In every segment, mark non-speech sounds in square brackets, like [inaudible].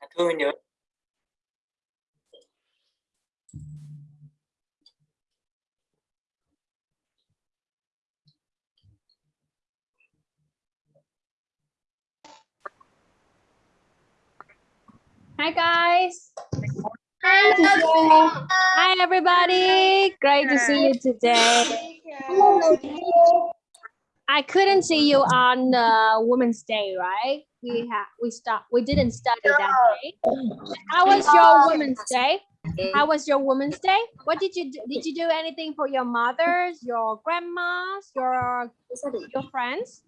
Thư nhớ Hi guys. Hi, teacher. Hi everybody. Great to see you today. I couldn't see you on uh, Women's Day, right? We have we start we didn't study that day. How was your Women's Day? How was your Women's Day? What did you do? Did you do anything for your mothers, your grandmas, your your friends,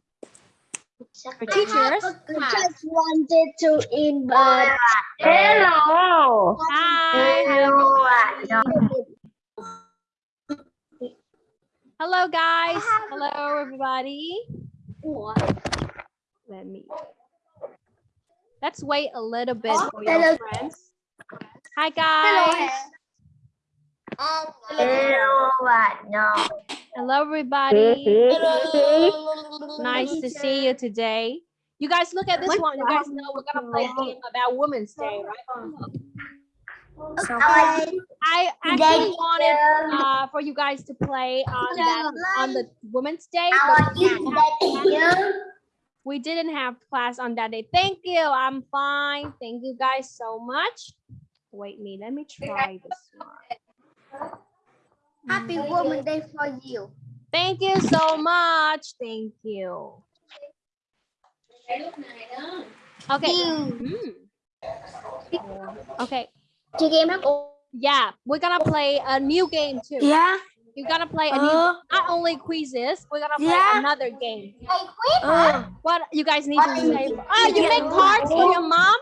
your teachers? I Just wanted to invite. Hello. Hi. Hello, Hello guys. Hello everybody. Let me. Let's wait a little bit for your Hello. friends. Hi guys. Hello bạn nhỏ. Hello everybody. Nice to see you today. You guys look at this one. You guys know we're gonna play a game about Women's Day, right? Okay. I actually wanted uh, for you guys to play on that on the Women's Day, we didn't have- we didn't have class on that day. Thank you. I'm fine. Thank you guys so much. Wait me. Let me try this one. Happy Women's Day for you. Thank you so much. Thank you. Okay. Hmm. Okay. Chơi game hả? Yeah, we're gonna play a new game too. Yeah. You're gonna play a new Uh, not only quizzes, we're gonna play Yeah. another game. uh, What you guys need to say? it? Oh, you make cards for your mom?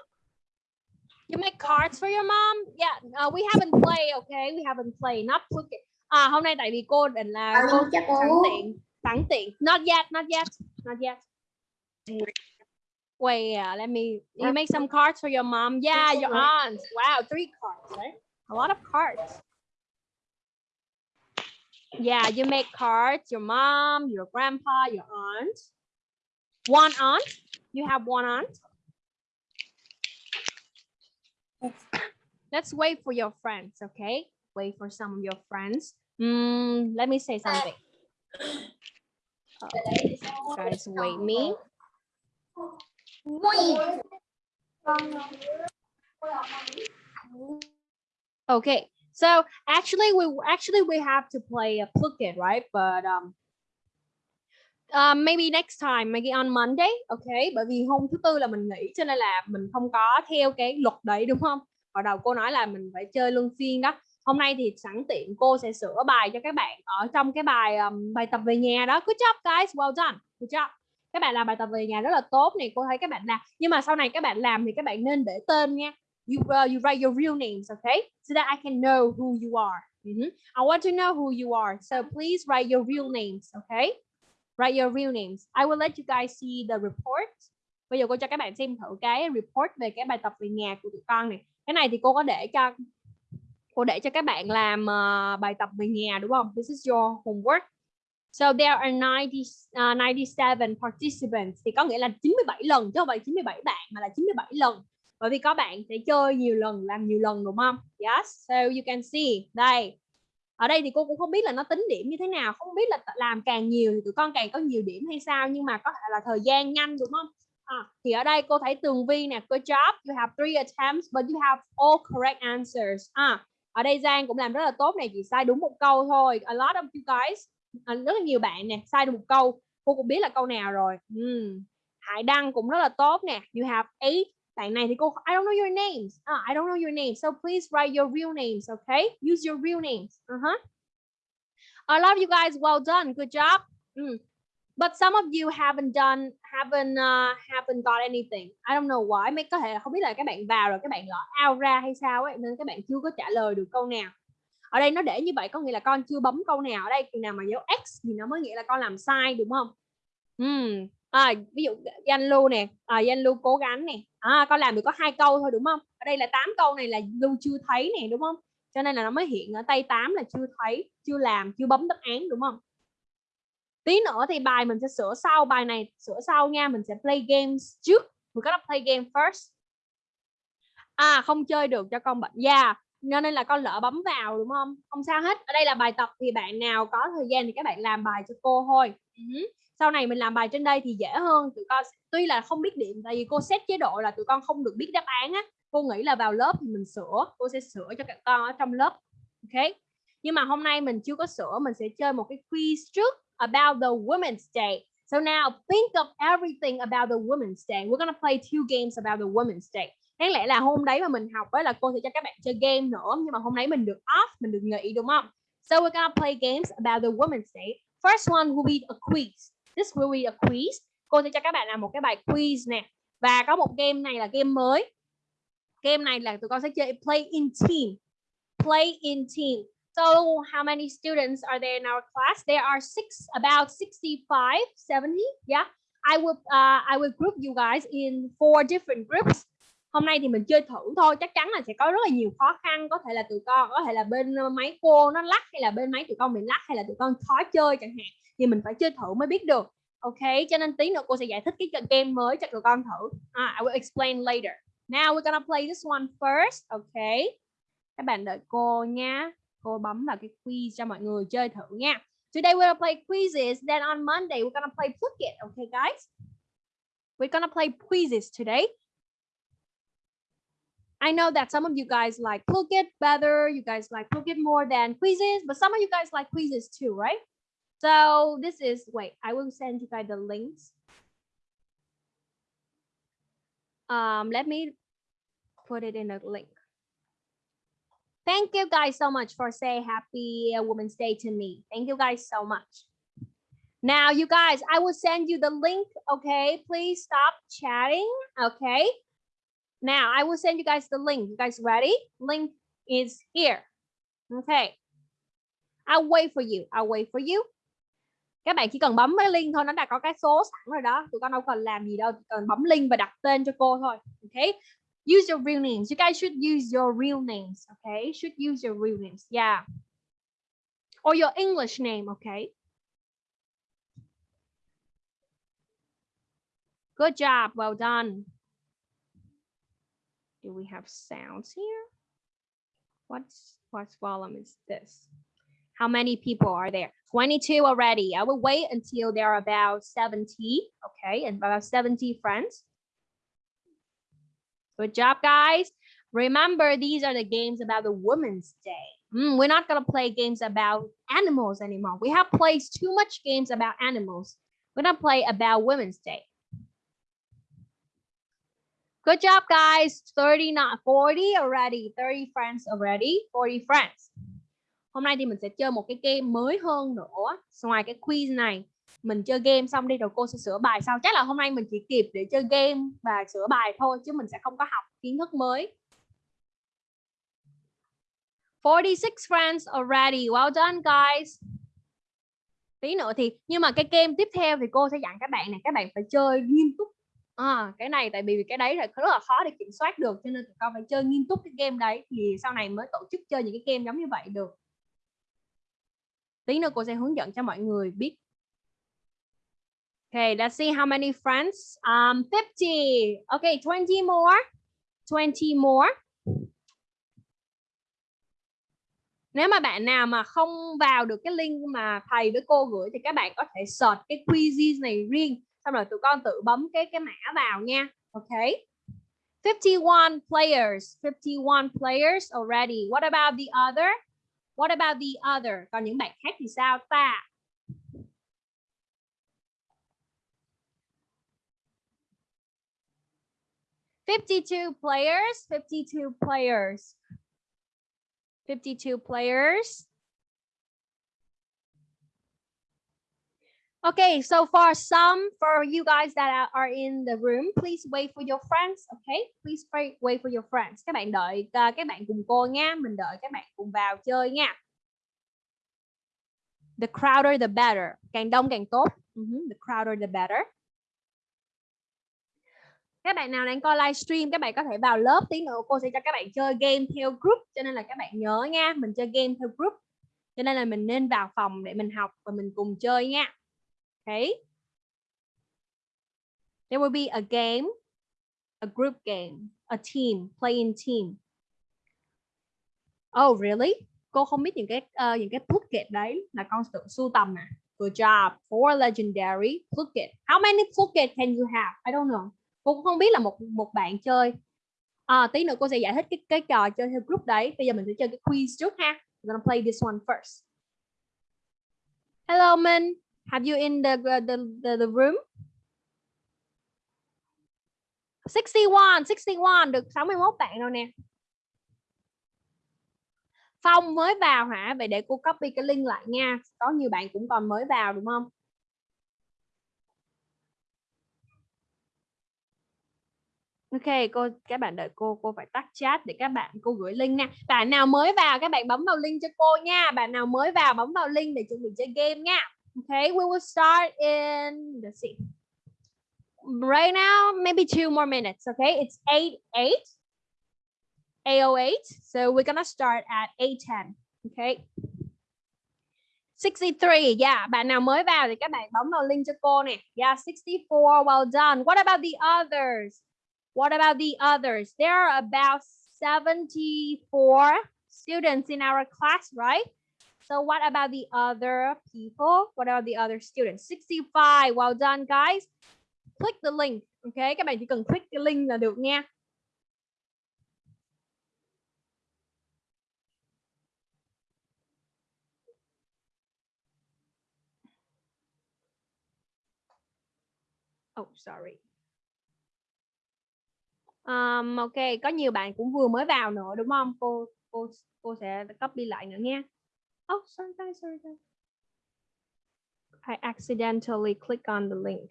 You make cards for your mom? Yeah, uh, we haven't played, okay? We haven't played. Not put it. À, hôm nay tại vì cô định là cô chắc sẵn tiện, sẵn tiện. Not yet, not yet, not yet. Wait, yeah, let me. You make some cards for your mom. Yeah, your aunt. Wow, three cards, right? A lot of cards. Yeah, you make cards. Your mom, your grandpa, your aunt. One aunt. You have one aunt. Let's wait for your friends, okay? Wait for some of your friends. Mm, let me say something. Guys, wait me. Okay, so actually we actually we have to play a Phuket, right? But um, um, maybe next time, maybe on Monday, okay? Bởi vì hôm thứ tư là mình nghỉ cho nên là mình không có theo cái luật đấy đúng không? Hồi đầu cô nói là mình phải chơi luân phiên đó. Hôm nay thì sẵn tiện cô sẽ sửa bài cho các bạn ở trong cái bài um, bài tập về nhà đó. Good job guys, well done. Good job. Các bạn làm bài tập về nhà rất là tốt này, cô thấy các bạn làm. Nhưng mà sau này các bạn làm thì các bạn nên để tên nha. You uh, you write your real names, okay? So that I can know who you are. Mm -hmm. I want to know who you are. So please write your real names, okay? Write your real names. I will let you guys see the report. Bây giờ cô cho các bạn xem thử cái report về cái bài tập về nhà của tụi con này. Cái này thì cô có để cho cô để cho các bạn làm uh, bài tập về nhà đúng không? This is your homework. So there are 90, uh, 97 participants thì có nghĩa là 97 lần chứ không phải 97 bạn mà là 97 lần. Bởi vì có bạn sẽ chơi nhiều lần, làm nhiều lần đúng không? Yes, so you can see. Đây. Ở đây thì cô cũng không biết là nó tính điểm như thế nào, không biết là làm càng nhiều thì tụi con càng có nhiều điểm hay sao nhưng mà có thể là thời gian nhanh đúng không? À, thì ở đây cô thấy Tường Vi nè, good job, you have three attempts but you have all correct answers. À, ở đây Giang cũng làm rất là tốt này, chỉ sai đúng một câu thôi. A lot of you guys, à, rất là nhiều bạn nè, sai được một câu. Cô cũng biết là câu nào rồi. Ừm. Hải Đăng cũng rất là tốt nè. You have eight. Bạn này thì cô I don't know your names. Ah, I don't know your names. So please write your real names, okay? Use your real names. Uh-huh. I love you guys. Well done. Good job. Mm. But some of you haven't done, haven't uh, haven't got anything. I don't know why. Mấy có thể là không biết là các bạn vào rồi các bạn gõ out ra hay sao ấy nên các bạn chưa có trả lời được câu nào. Ở đây nó để như vậy có nghĩa là con chưa bấm câu nào ở đây chừng nào mà dấu X thì nó mới nghĩa là con làm sai đúng không? hmm À, ví dụ Danh Lưu nè, à, Danh Lưu cố gắng nè. À, con làm được có hai câu thôi đúng không? Ở đây là 8 câu này là Lưu chưa thấy nè đúng không? Cho nên là nó mới hiện ở tay 8 là chưa thấy, chưa làm, chưa bấm đáp án đúng không? Tí nữa thì bài mình sẽ sửa sau, bài này sửa sau nha, mình sẽ play games trước. We're gonna play game first. à không chơi được cho con bệnh da yeah. nên là con lỡ bấm vào đúng không không sao hết ở đây là bài tập thì bạn nào có thời gian thì các bạn làm bài cho cô thôi uh -huh sau này mình làm bài trên đây thì dễ hơn, tụi con tuy là không biết điểm, tại vì cô xét chế độ là tụi con không được biết đáp án á. Cô nghĩ là vào lớp thì mình sửa, cô sẽ sửa cho các con ở trong lớp, ok? Nhưng mà hôm nay mình chưa có sửa, mình sẽ chơi một cái quiz trước about the Women's Day. So now think of everything about the Women's Day. We're gonna play two games about the Women's Day. Đáng lẽ là hôm đấy mà mình học ấy là cô sẽ cho các bạn chơi game nữa, nhưng mà hôm đấy mình được off, mình được nghỉ, đúng không? So we're gonna play games about the Women's Day. First one will be a quiz this will be a quiz. Cô sẽ cho các bạn làm một cái bài quiz nè. Và có một game này là game mới. Game này là tụi con sẽ chơi play in team. Play in team. So how many students are there in our class? There are six about 65 70 yeah. I will uh, I will group you guys in four different groups hôm nay thì mình chơi thử thôi chắc chắn là sẽ có rất là nhiều khó khăn. Có thể là tụi con có thể là bên ờ, máy cô nó lắc hay là bên máy tụi con bị lắc hay là tụi con khó chơi chẳng hạn thì mình phải chơi thử mới biết được. Ok cho nên tí nữa cô sẽ giải thích cái game mới cho tụi con thử. Ah, I will explain later. Now we're gonna play this one first. Ok. Các bạn đợi cô nha. Cô bấm vào cái quiz cho mọi người chơi thử nha. Today we're gonna play quizzes. Then on Monday we're gonna play Phuket. Okay guys. We're gonna play quizzes today. I know that some of you guys like Phuket better. You guys like Phuket more than quizzes, but some of you guys like quizzes too, right? So this is, wait, I will send you guys the links. Um, let me put it in a link. Thank you guys so much for saying happy Women's Day to me. Thank you guys so much. Now, you guys, I will send you the link. Okay, please stop chatting. Okay. Now I will send you guys the link. You guys ready? Link is here. Okay. I'll wait for you. I'll wait for you. Các bạn chỉ cần bấm cái link thôi, nó đã có cái số sẵn rồi đó. Tụi con đâu cần làm gì đâu, chỉ cần bấm link và đặt tên cho cô thôi. Okay. Use your real names. You guys should use your real names. Okay. Should use your real names. Yeah. Or your English name. Okay. Good job. Well done. Do we have sounds here? What's what volume is this? How many people are there? 22 already. I will wait until there are about 70. Okay, and about 70 friends. Good job, guys. Remember, these are the games about the Women's Day. Mm, we're not going to play games about animals anymore. We have played too much games about animals. We're going to play about Women's Day. Good job, guys. 30, not 40 already. 30 friends already. 40 friends. Hôm nay thì mình sẽ chơi một cái game mới hơn nữa. Ngoài cái quiz này, mình chơi game xong đi rồi cô sẽ sửa bài sau. Chắc là hôm nay mình chỉ kịp để chơi game và sửa bài thôi chứ mình sẽ không có học kiến thức mới. 46 friends already. Well done, guys. Tí nữa thì nhưng mà cái game tiếp theo thì cô sẽ dặn các bạn này các bạn phải chơi nghiêm túc à, cái này tại vì cái đấy là rất là khó để kiểm soát được cho nên tụi con phải chơi nghiêm túc cái game đấy thì sau này mới tổ chức chơi những cái game giống như vậy được tí nữa cô sẽ hướng dẫn cho mọi người biết Okay, let's see how many friends. Um, 50. Okay, 20 more. 20 more. Nếu mà bạn nào mà không vào được cái link mà thầy với cô gửi thì các bạn có thể search cái quizzes này riêng xong rồi tụi con tự bấm cái cái mã vào nha. Ok. 51 players. 51 players already. What about the other? What about the other? Còn những bạn khác thì sao ta? Fifty-two players, fifty-two players, fifty-two players. Okay, so for some, for you guys that are in the room, please wait for your friends. Okay, please wait for your friends. Các bạn đợi uh, các bạn cùng cô nha. Mình đợi các bạn cùng vào chơi nha. The crowder the better. Càng đông càng tốt. Uh -huh. The crowder the better. Các bạn nào đang coi livestream, các bạn có thể vào lớp tí nữa cô sẽ cho các bạn chơi game theo group. Cho nên là các bạn nhớ nha, mình chơi game theo group. Cho nên là mình nên vào phòng để mình học và mình cùng chơi nha. Okay. There will be a game, a group game. a team, playing team. Oh, really? Cô không biết những cái uh, những cái Phuket đấy là con tự sưu tầm à? Good job. Four legendary Phuket. How many Phuket can you have? I don't know. Cô cũng không biết là một một bạn chơi. À, tí nữa cô sẽ giải thích cái cái trò chơi theo group đấy. Bây giờ mình sẽ chơi cái quiz trước ha. We're gonna play this one first. Hello, Minh. Have you in the uh, the the, the room? 61, 61 được 61 bạn rồi nè. Phong mới vào hả? Vậy để cô copy cái link lại nha. Có nhiều bạn cũng còn mới vào đúng không? Ok, cô các bạn đợi cô, cô phải tắt chat để các bạn cô gửi link nha. Bạn nào mới vào các bạn bấm vào link cho cô nha. Bạn nào mới vào bấm vào link để chuẩn bị chơi game nha. Okay, we will start in let's see. Right now, maybe two more minutes. Okay, it's 8 8 808. So we're gonna start at 810. Okay. 63, yeah, bạn nào mới vào thì các bạn bấm vào link cho cô nè. Yeah, 64, well done. What about the others? What about the others? There are about 74 students in our class, right? So what about the other people? What about the other students? 65, well done guys. Click the link, okay? Các bạn chỉ cần click cái link là được nha. Oh, sorry. Um, ok, có nhiều bạn cũng vừa mới vào nữa đúng không? Cô cô cô sẽ copy lại nữa nha. Oh, sorry guys, sorry guys. I accidentally click on the link.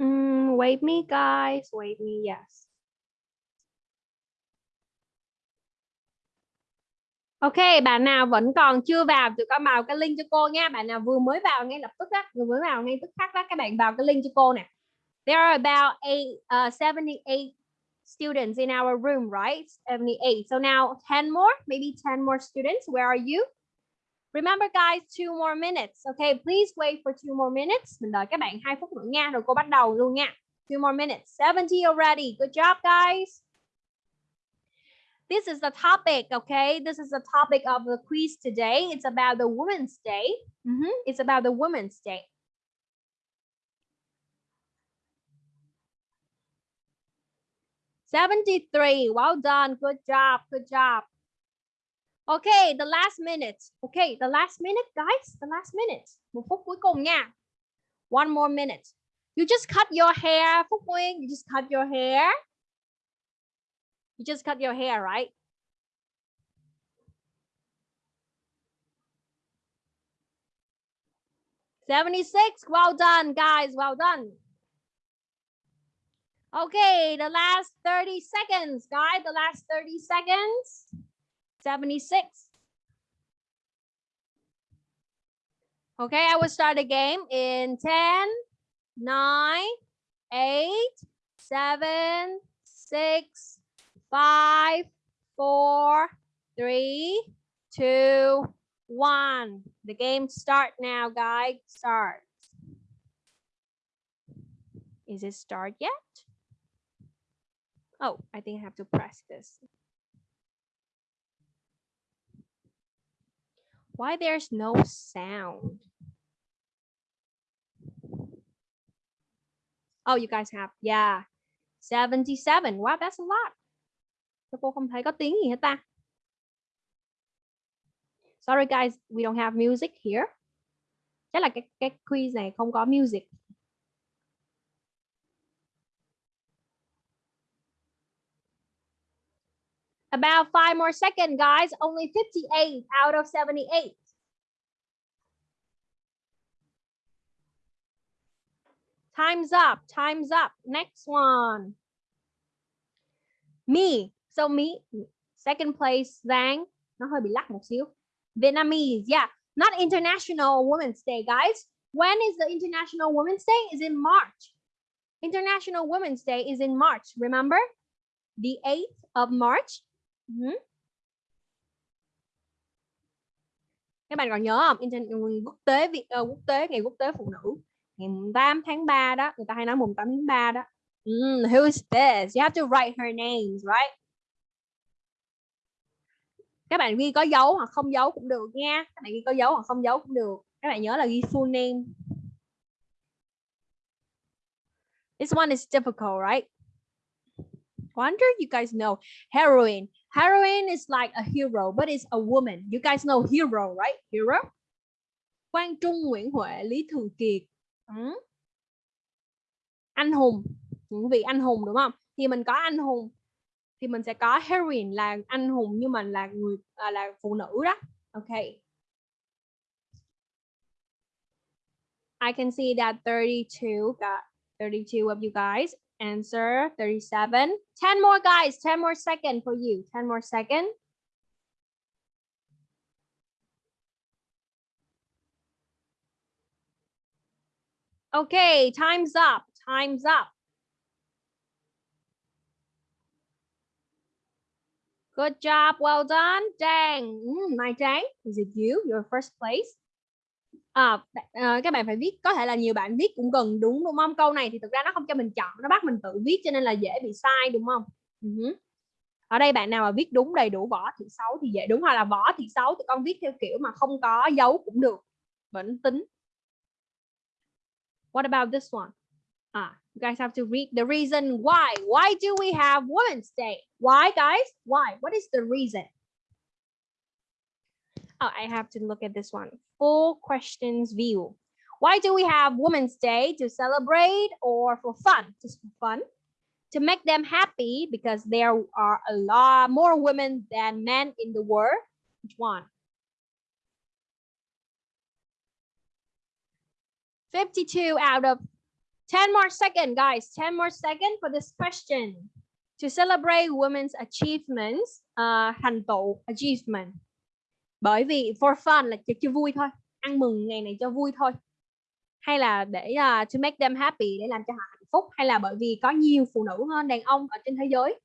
Mm, wait me guys, wait me, yes. Ok, bạn nào vẫn còn chưa vào thì con vào cái link cho cô nha. Bạn nào vừa mới vào ngay lập tức á, vừa mới vào ngay tức khắc đó các bạn vào cái link cho cô nè. There are about eight, uh, 78 students in our room, right? 78. So now 10 more, maybe 10 more students. Where are you? Remember guys, two more minutes. Okay, please wait for two more minutes. Mình đợi các bạn 2 phút nữa nha, rồi cô bắt đầu luôn nha. Two more minutes. 70 already. Good job guys. This is the topic, okay? This is the topic of the quiz today. It's about the Women's Day. Mm -hmm. It's about the Women's Day. Seventy-three. Well done. Good job. Good job. Okay, the last minute. Okay, the last minute, guys. The last minute. Một phút cuối cùng nha. One more minute. You just cut your hair, Phúc Nguyên. You just cut your hair. You just cut your hair, right? Seventy-six. Well done, guys. Well done. Okay, the last 30 seconds, guys. The last 30 seconds. 76. Okay, I will start the game in 10, 9, 8, 7, 6, 5, 4, 3, 2, 1. The game start now, guys. Start. Is it start yet? Oh, I think I have to press this. Why there's no sound? Oh, you guys have, yeah. 77. Wow, that's a lot. Sao cô không thấy có tiếng gì hết ta? Sorry guys, we don't have music here. Chắc là cái cái quiz này không có music. About five more seconds, guys. Only 58 out of 78. Time's up. Time's up. Next one. Me. So me, second place, Giang. Nó hơi bị lắc một xíu. Vietnamese. Yeah. Not International Women's Day, guys. When is the International Women's Day? Is in March. International Women's Day is in March. Remember? The 8th of March. Mm -hmm. các bạn còn nhớ không Internet quốc tế Việt uh, quốc tế ngày quốc tế phụ nữ ngày 8 tháng 3 đó người ta hay nói mùng 8 tháng 3 đó mm, who is this you have to write her names right các bạn ghi có dấu hoặc không dấu cũng được nha. Các bạn ghi có dấu hoặc không dấu cũng được. Các bạn nhớ là ghi full name. This one is difficult, right? Wonder you guys know heroine. Heroine is like a hero, but it's a woman. You guys know hero, right? Hero? Quang Trung, Nguyễn Huệ, Lý Thường Kiệt. Ừ. anh hùng. Những vị, anh hùng, đúng không? Thì mình có anh hùng thì mình sẽ có heroine là anh hùng nhưng mà là người à, là phụ nữ đó. Ok. I can see that 32 got 32 of you guys. Answer 37 10 more guys. 10 more second for you. 10 more second. Okay time's up. Time's up. Good job, well done, Trang. Mm, Mai Trang, is it you? Your first place. À, à, các bạn phải viết, có thể là nhiều bạn viết cũng gần đúng đúng không? Câu này thì thực ra nó không cho mình chọn, nó bắt mình tự viết cho nên là dễ bị sai đúng không? Ừ uh -huh. Ở đây bạn nào mà viết đúng đầy đủ võ thị xấu thì dễ đúng hoặc là võ thị xấu thì con viết theo kiểu mà không có dấu cũng được, vẫn tính. What about this one? Ah, you guys have to read the reason why. Why do we have Women's Day? Why, guys? Why? What is the reason? Oh, I have to look at this one. Full questions view. Why do we have Women's Day? To celebrate or for fun? Just for fun. To make them happy because there are a lot more women than men in the world. Which one? 52 out of 10 more second, guys. 10 more second for this question. To celebrate women's achievements, uh, thành tựu, achievement. Bởi vì for fun là cho, cho vui thôi. Ăn mừng ngày này cho vui thôi. Hay là để uh, to make them happy, để làm cho họ hạnh phúc. Hay là bởi vì có nhiều phụ nữ hơn đàn ông ở trên thế giới.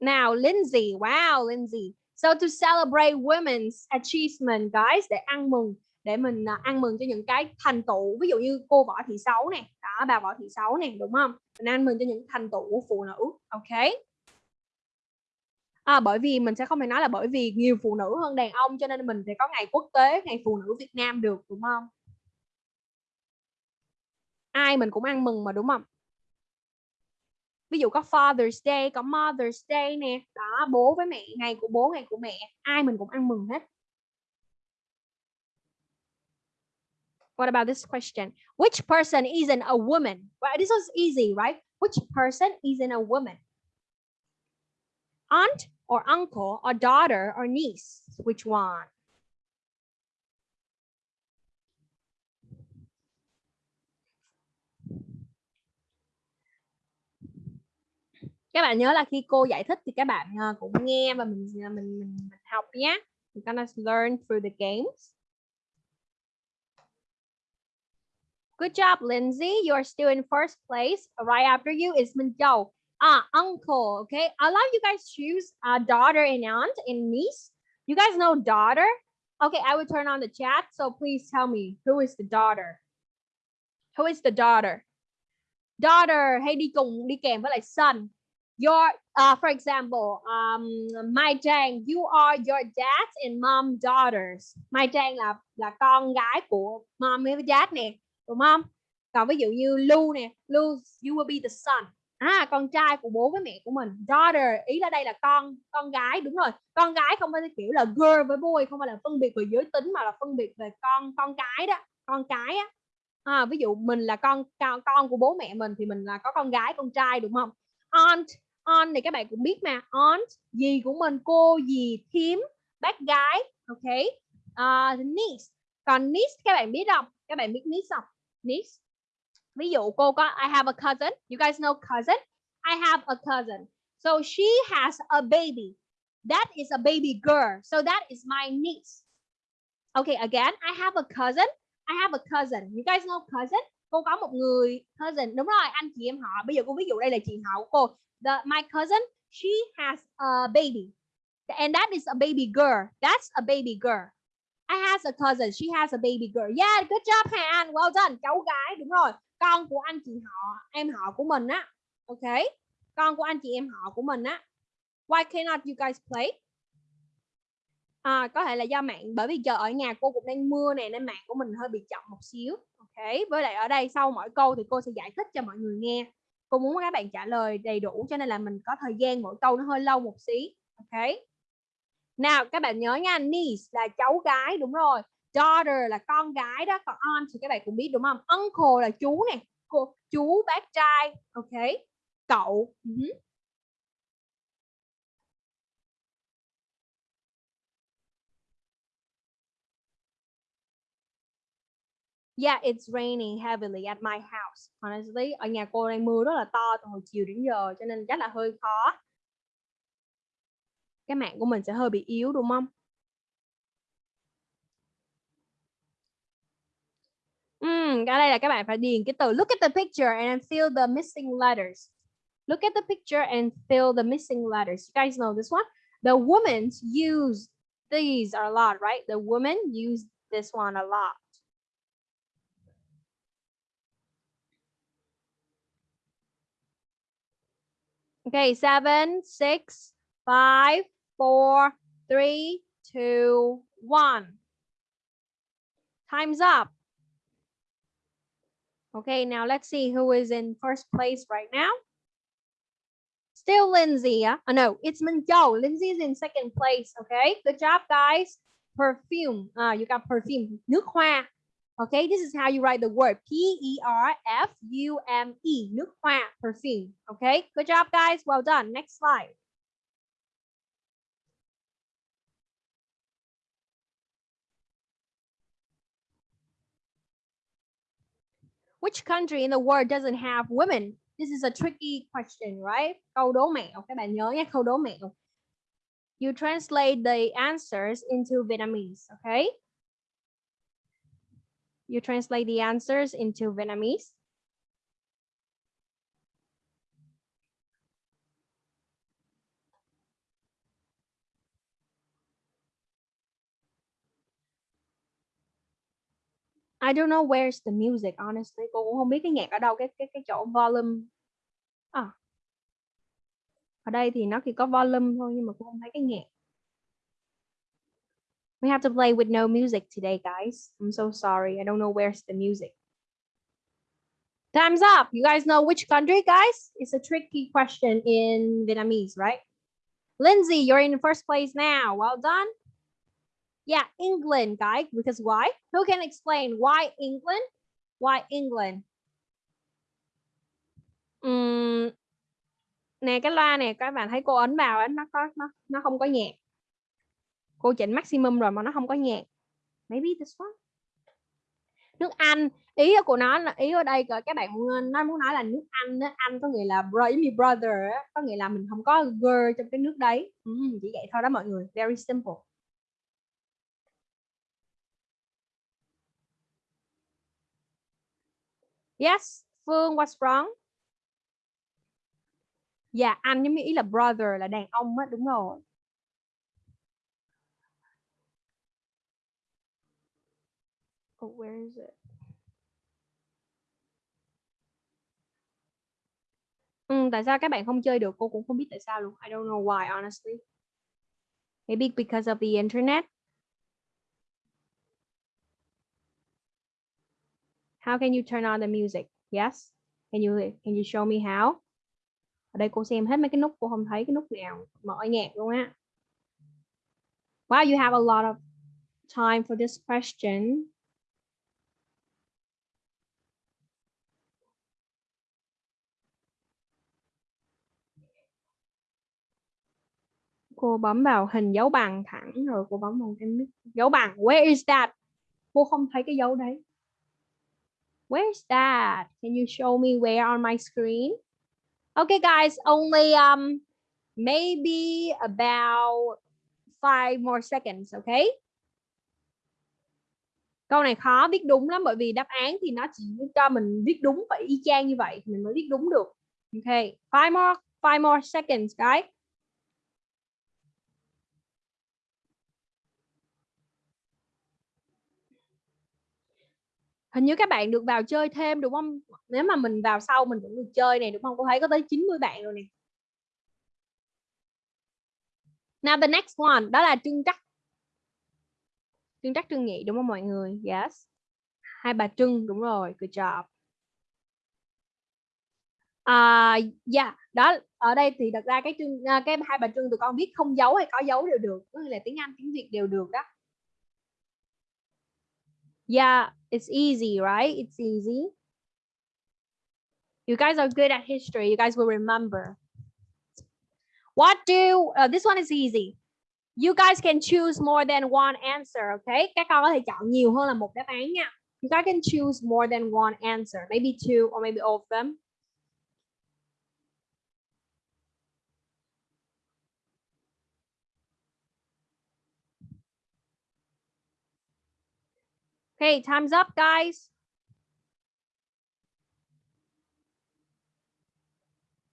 Nào, Lindsay. Wow, Lindsay. So to celebrate women's achievement, guys, để ăn mừng để mình à, ăn mừng cho những cái thành tựu. Ví dụ như cô võ thị xấu nè đó bà võ thị xấu nè đúng không? Mình ăn mừng cho những thành tựu của phụ nữ ok? À, bởi vì mình sẽ không phải nói là bởi vì nhiều phụ nữ hơn đàn ông cho nên mình sẽ có ngày quốc tế ngày phụ nữ Việt Nam được đúng không? Ai mình cũng ăn mừng mà đúng không? Ví dụ có Father's Day có Mother's Day nè đó bố với mẹ ngày của bố ngày của mẹ ai mình cũng ăn mừng hết. What about this question? Which person isn't a woman? Well, this was easy, right? Which person isn't a woman? Aunt or uncle or daughter or niece? Which one? Các bạn nhớ là khi cô giải thích thì các bạn ờ, cũng nghe và mình ờ, mình mình, mình học nhé. We're gonna learn through the games. Good job, Lindsay. You're still in first place. Right after you is Minjao. Ah, uncle. Okay. I let you guys choose uh, daughter and aunt and niece. You guys know daughter? Okay, I will turn on the chat. So please tell me who is the daughter? Who is the daughter? Daughter hay đi cùng đi kèm với lại son. Your uh, for example, um, Mai Trang, you are your dad's and mom daughters. Mai Trang là là con gái của mom với dad nè đúng không? Còn ví dụ như Lu nè Lu you will be the son. À con trai của bố với mẹ của mình. Daughter ý là đây là con con gái đúng rồi. Con gái không phải kiểu là girl với boy không phải là phân biệt về giới tính mà là phân biệt về con con cái đó con cái á. À, ví dụ mình là con con của bố mẹ mình thì mình là có con gái con trai đúng không? Aunt aunt thì các bạn cũng biết mà. Aunt gì của mình cô gì thím bác gái ok? Uh, niece. Còn niece các bạn biết không? Các bạn biết niece không? Niece. Ví dụ cô có, I have a cousin. You guys know cousin? I have a cousin. So she has a baby. That is a baby girl. So that is my niece. Okay, again, I have a cousin. I have a cousin. You guys know cousin? Cô có một người cousin. Đúng rồi, anh chị em họ. Bây giờ cô ví dụ đây là chị họ của cô. The, my cousin, she has a baby. And that is a baby girl. That's a baby girl. I has a cousin. She has a baby girl. Yeah, good job Hà Anh. Well done. Cháu gái đúng rồi. Con của anh chị họ, em họ của mình á. Ok. Con của anh chị em họ của mình á. Why cannot you guys play? À, có thể là do mạng bởi vì giờ ở nhà cô cũng đang mưa nè nên mạng của mình hơi bị chậm một xíu. Ok. Với lại ở đây sau mỗi câu thì cô sẽ giải thích cho mọi người nghe. Cô muốn các bạn trả lời đầy đủ cho nên là mình có thời gian mỗi câu nó hơi lâu một xí. Ok. Nào các bạn nhớ nha, niece là cháu gái đúng rồi. Daughter là con gái đó, còn aunt thì các bạn cũng biết đúng không? Uncle là chú nè, cô chú bác trai, ok? Cậu. Ừ uh -huh. Yeah, it's raining heavily at my house. Honestly, ở nhà cô đang mưa rất là to từ hồi chiều đến giờ cho nên chắc là hơi khó. Cái mạng của mình sẽ hơi bị yếu đúng không? Ừm, ở đây là các bạn phải điền cái từ look at the picture and fill the missing letters. Look at the picture and fill the missing letters. You guys know this one? The women use these a lot, right? The women use this one a lot. Okay, seven, six, five, four, three, two, one. Time's up. Okay, now let's see who is in first place right now. Still Lindsay. Huh? Oh, no, it's Minjo. Lindsay is in second place. Okay, good job, guys. Perfume. Uh, you got perfume. Nước hoa. Okay, this is how you write the word P-E-R-F-U-M-E. Nước hoa, perfume. Okay, good job, guys. Well done. Next slide. Which country in the world doesn't have women? This is a tricky question, right? Câu đố mẹo. Các bạn nhớ nhé, câu đố mẹo. You translate the answers into Vietnamese, okay? You translate the answers into Vietnamese. I don't know where's the music honestly. Cô cũng không biết cái nhạc ở đâu cái cái cái chỗ volume. À. Ở đây thì nó chỉ có volume thôi nhưng mà cô không thấy cái nhạc. We have to play with no music today, guys. I'm so sorry. I don't know where's the music. Time's up. You guys know which country, guys? It's a tricky question in Vietnamese, right? Lindsay, you're in first place now. Well done. Yeah, England, guys. Because why? Who can explain why England? Why England? Uhm, nè cái loa này các bạn thấy cô ấn vào ấy, nó có nó nó không có nhạc. Cô chỉnh maximum rồi mà nó không có nhạc. Maybe this one. Nước Anh, ý của nó là ý ở đây các bạn nó muốn nói là nước Anh đó. Anh có nghĩa là brother, brother có nghĩa là mình không có girl trong cái nước đấy. Ừ, chỉ vậy thôi đó mọi người. Very simple. Yes, Phương what's wrong? Dạ, yeah, anh giống như ý là brother là đàn ông á, đúng rồi. Oh, where is it? Ừ, tại sao các bạn không chơi được? Cô cũng không biết tại sao luôn. I don't know why, honestly. Maybe because of the internet. How can you turn on the music? Yes. Can you can you show me how? Ở đây cô xem hết mấy cái nút cô không thấy cái nút nào mở nhạc luôn á. Wow, you have a lot of time for this question. Cô bấm vào hình dấu bằng thẳng rồi cô bấm vào cái nút dấu bằng. Where is that? Cô không thấy cái dấu đấy. Where's that? Can you show me where on my screen? Okay, guys, only um maybe about five more seconds, okay? Câu này khó viết đúng lắm bởi vì đáp án thì nó chỉ cho mình viết đúng phải y chang như vậy mình mới viết đúng được. Okay, five more five more seconds, guys. Hình như các bạn được vào chơi thêm, đúng không? Nếu mà mình vào sau mình vẫn được chơi này đúng không? Cô thấy có tới 90 bạn rồi nè. Now the next one, đó là trưng trắc. Trưng trắc trưng nhị đúng không mọi người? Yes. Hai bà trưng, đúng rồi, good job. À yeah đó, ở đây thì đặt ra cái trưng à, cái hai bà trưng tụi con viết không dấu hay có dấu đều được, có nghĩa là tiếng Anh, tiếng Việt đều được đó. Yeah it's easy right? It's easy. You guys are good at history. You guys will remember. What do uh, this one is easy. You guys can choose more than one answer okay? Các con có thể chọn nhiều hơn là một đáp án nha. You guys can choose more than one answer. Maybe two or maybe all of them Okay, time's up, guys.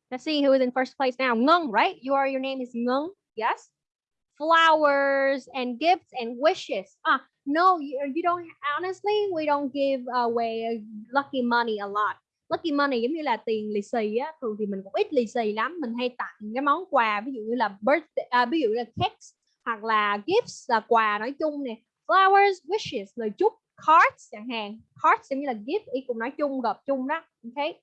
Let's see who is in first place now. Ngung, right? You are your name is Ngung. Yes. Flowers and gifts and wishes. Ah, no, you, you don't honestly, we don't give away lucky money a lot. Lucky money giống như là tiền lì xì á, thường thì mình cũng ít lì xì lắm, mình hay tặng cái món quà ví dụ như là birthday à, ví dụ như là cakes hoặc là gifts là quà nói chung nè. Flowers, wishes lời chúc cards chẳng hạn. Cards giống như là gift ý cùng nói chung gộp chung đó. Okay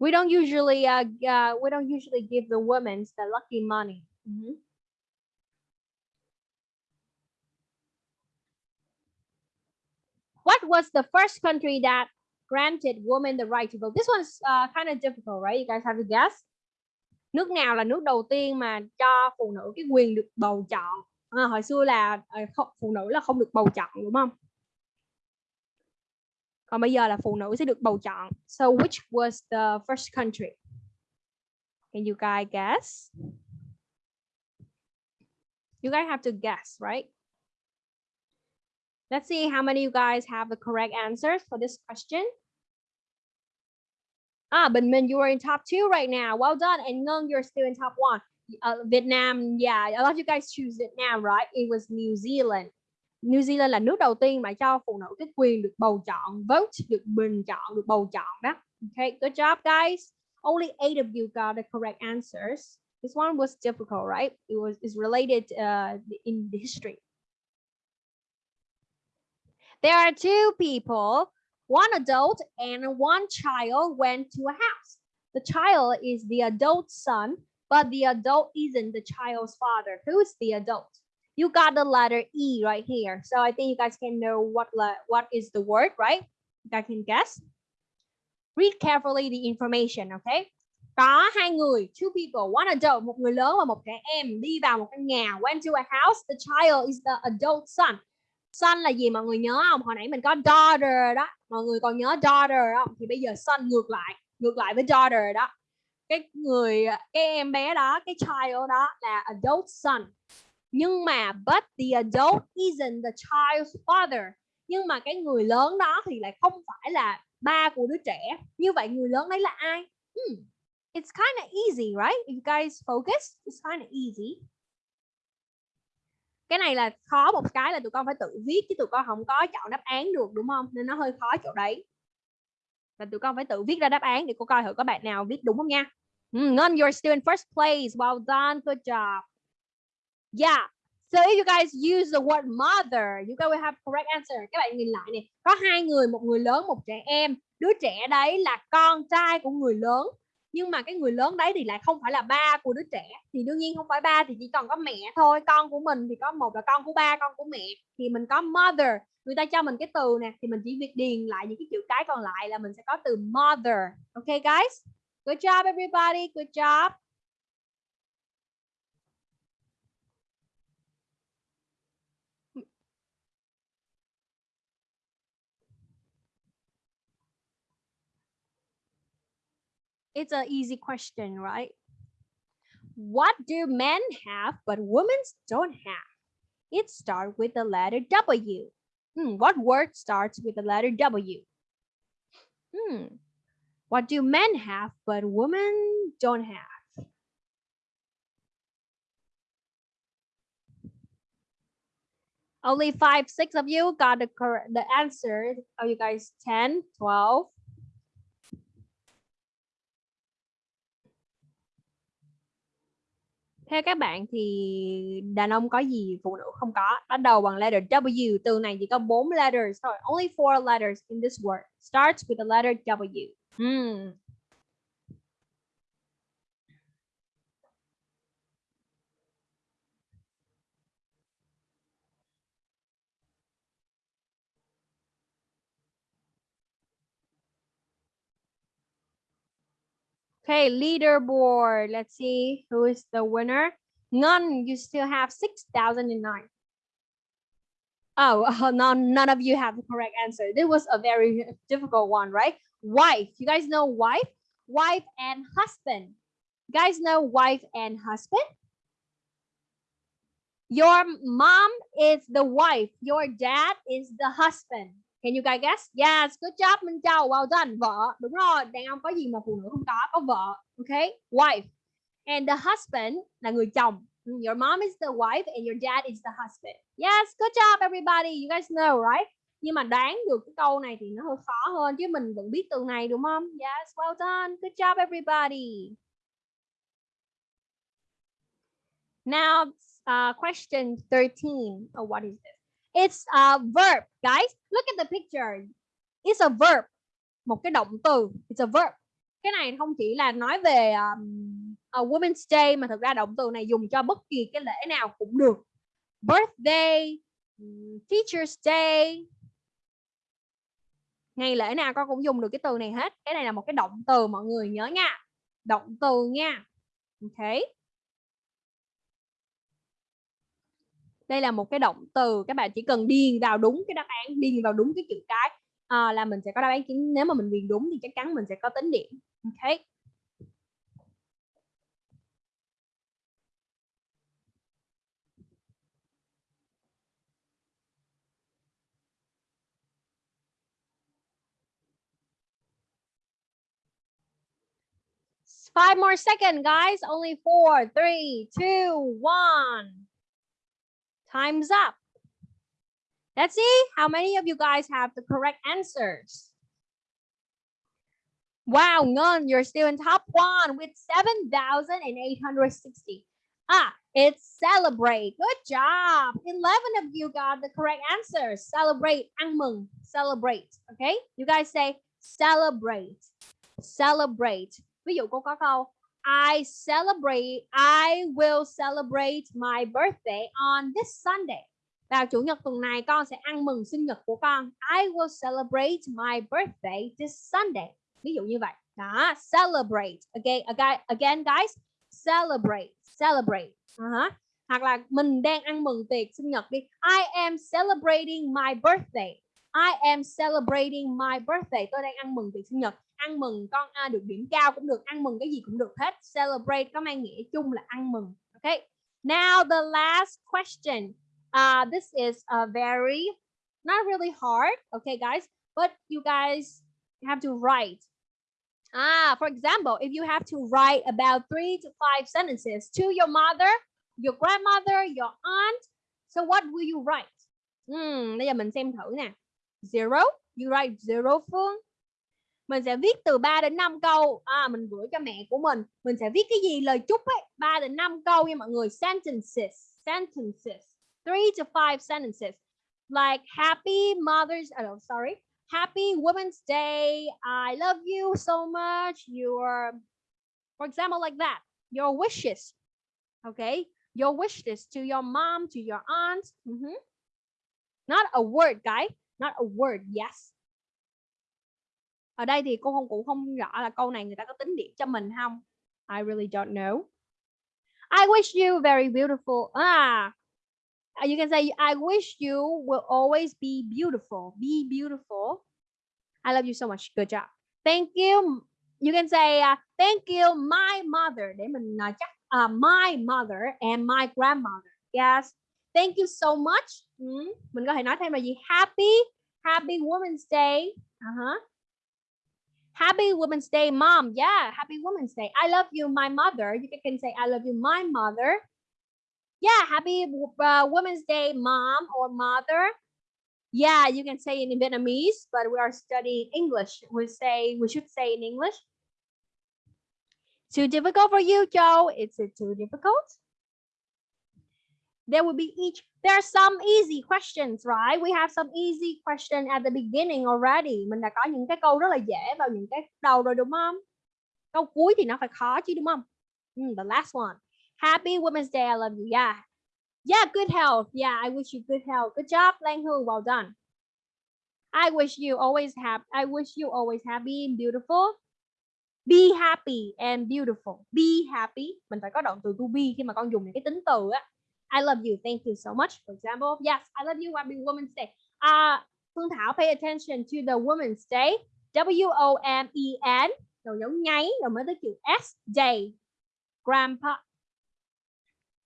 we don't usually uh, uh, we don't usually give the women the lucky money. Mm -hmm. what was the first country that granted women the right to vote? This one's uh, kind of difficult right? You guys have to guess. Nước nào là nước đầu tiên mà cho phụ nữ cái quyền được bầu chọn? À, hồi xưa là ờ, không, phụ nữ là không được bầu chọn đúng không còn bây giờ là phụ nữ sẽ được bầu chọn so which was the first country can you guys guess you guys have to guess right let's see how many of you guys have the correct answers for this question Ah, Bình Minh, you are in top two right now. Well done. And Ngân, you're still in top one. Uh, Vietnam, yeah, a lot of you guys choose Vietnam, right? It was New Zealand. New Zealand là nước đầu tiên mà cho phụ nữ cái quyền được bầu chọn, vote, được bình chọn, được bầu chọn đó. Okay, good job, guys. Only eight of you got the correct answers. This one was difficult, right? It was is related uh, in the history. There are two people, one adult and one child went to a house. The child is the adult son but the adult isn't the child's father. Who's the adult? You got the letter E right here. So I think you guys can know what what is the word, right? You guys can guess. Read carefully the information, okay? Có hai người, two people, one adult, một người lớn và một trẻ em đi vào một căn nhà. Went to a house. The child is the adult son. Son là gì mọi người nhớ không? Hồi nãy mình có daughter đó. Mọi người còn nhớ daughter không? Thì bây giờ son ngược lại, ngược lại với daughter đó cái người à, cái em bé đó, cái child đó là adult son. Nhưng mà but the adult isn't the child's father. Nhưng mà cái người lớn đó thì lại không phải là ba của đứa trẻ. Như vậy người lớn đấy là ai? Hmm. it's kind of easy, right? If you guys focus, it's kind of easy. Cái này là khó, một cái là tụi con phải tự viết chứ tụi con không có chọn đáp án được, đúng không? Nên nó hơi khó chỗ đấy và tụi con phải tự viết ra đáp án để cô coi thử có bạn nào viết đúng không nha Mm, you're still in first place. Well done. Good job. Yeah. So if you guys use the word mother, you guys will have correct answer. Các bạn nhìn lại nè, có hai người, một người lớn, một trẻ em. Đứa trẻ đấy là con trai của người lớn. Nhưng mà cái người lớn đấy thì lại không phải là ba của đứa trẻ. Thì đương nhiên không phải ba thì chỉ còn có mẹ thôi. Con của mình thì có một là con của ba, con của mẹ. Thì mình có mother. Người ta cho mình cái từ nè thì mình chỉ việc điền lại những cái chữ cái còn lại là mình sẽ có từ mother. Okay guys? Good job, everybody. Good job. It's an easy question, right? What do men have but women don't have? It starts with the letter W. Hmm, what word starts with the letter W? Hmm, what do men have but women don't have? Only five, six of you got the correct the answer. Are you guys 10, 12? Theo các bạn thì đàn ông có gì phụ nữ không có? Bắt đầu bằng letter W. Từ này chỉ có 4 letters thôi. Only four letters in this word. Starts with the letter W. Hmm. Okay, leaderboard. Let's see who is the winner. None, you still have 6,009. Oh, [laughs] none, none of you have the correct answer. This was a very difficult one, right? Wife. You guys know wife? Wife and husband. You guys know wife and husband? Your mom is the wife. Your dad is the husband. Can you guys guess? Yes, good job Minh Châu. Well done. Vợ. Đúng rồi. Đàn ông có gì mà phụ nữ không có? Có vợ. Okay. Wife. And the husband là người chồng. Mm, your mom is the wife and your dad is the husband. Yes, good job everybody. You guys know, right? Nhưng mà đoán được cái câu này thì nó hơi khó hơn chứ mình vẫn biết từ này đúng không? Yes, well done. Good job everybody. Now, uh, question 13. Oh, what is this? It's a verb, guys. Look at the picture. It's a verb. Một cái động từ. It's a verb. Cái này không chỉ là nói về um, a Women's Day mà thực ra động từ này dùng cho bất kỳ cái lễ nào cũng được. Birthday, Teacher's Day. Ngày lễ nào con cũng dùng được cái từ này hết. Cái này là một cái động từ mọi người nhớ nha. Động từ nha. Okay. Đây là một cái động từ các bạn chỉ cần điền vào đúng cái đáp án điền vào đúng cái chữ cái à, là mình sẽ có đáp án chính nếu mà mình điền đúng thì chắc chắn mình sẽ có tính điểm ok Five more seconds, guys. Only four, three, two, one. Time's up. Let's see how many of you guys have the correct answers. Wow, none. You're still in top one with 7,860. Ah, it's celebrate. Good job. 11 of you got the correct answers. Celebrate. Ăn mừng. Celebrate. Okay? You guys say celebrate. Celebrate. Ví dụ cô có câu I celebrate, I will celebrate my birthday on this Sunday. Vào chủ nhật tuần này con sẽ ăn mừng sinh nhật của con. I will celebrate my birthday this Sunday. Ví dụ như vậy. Đó, celebrate. Okay, again guys, celebrate, celebrate. Uh -huh. Hoặc là mình đang ăn mừng tiệc sinh nhật đi. I am celebrating my birthday. I am celebrating my birthday. Tôi đang ăn mừng tiệc sinh nhật ăn mừng con à, được điểm cao cũng được ăn mừng cái gì cũng được hết. Celebrate có mang nghĩa chung là ăn mừng okay now the last question. Uh this is a very not really hard okay guys? But you guys have to write. Ah for example if you have to write about three to five sentences to your mother your grandmother your aunt so what will you write? Hmm, bây giờ mình xem thử nè. Zero you write zero Phương mình sẽ viết từ 3 đến 5 câu. À, mình gửi cho mẹ của mình. Mình sẽ viết cái gì? Lời chúc ấy. 3 đến 5 câu nha mọi người. Sentences. Sentences. 3 to 5 sentences. Like happy mother's oh sorry. Happy women's day. I love you so much. Your for example like that. Your wishes. Okay? Your wishes to your mom to your aunt. Mm -hmm. not a word guy. Not a word. Yes ở đây thì cô không cũng không rõ là câu này người ta có tính điểm cho mình không? I really don't know. I wish you very beautiful. Ah you can say I wish you will always be beautiful. Be beautiful. I love you so much. Good job. Thank you. You can say uh, thank you my mother. Để mình uh, chắc uh, my mother and my grandmother. Yes. Thank you so much. Mm. mình có thể nói thêm là gì? Happy happy women's day. Uh -huh. Happy Women's Day, mom. Yeah, happy Women's Day. I love you, my mother. You can say, I love you, my mother. Yeah, happy uh, Women's Day, mom or mother. Yeah, you can say in Vietnamese, but we are studying English. We say we should say in English. Too difficult for you, Joe? Is it too difficult? There will be each. There are some easy questions, right? We have some easy question at the beginning already. Mình đã có những cái câu rất là dễ vào những cái đầu rồi đúng không? Câu cuối thì nó phải khó chứ đúng không? Mm, the last one. Happy Women's Day. I love you. Yeah. Yeah, good health. Yeah, I wish you good health. Good job, Lang Hu. Well done. I wish you always have I wish you always happy and beautiful. Be happy and beautiful. Be happy. Mình phải có động từ to be khi mà con dùng những cái tính từ á. I love you. Thank you so much. For example, yes, I love you. Happy Women's Day. Uh, Phương Thảo, pay attention to the Women's Day. W O M E N. Rồi dấu nháy rồi mới tới chữ S day. Grandpa.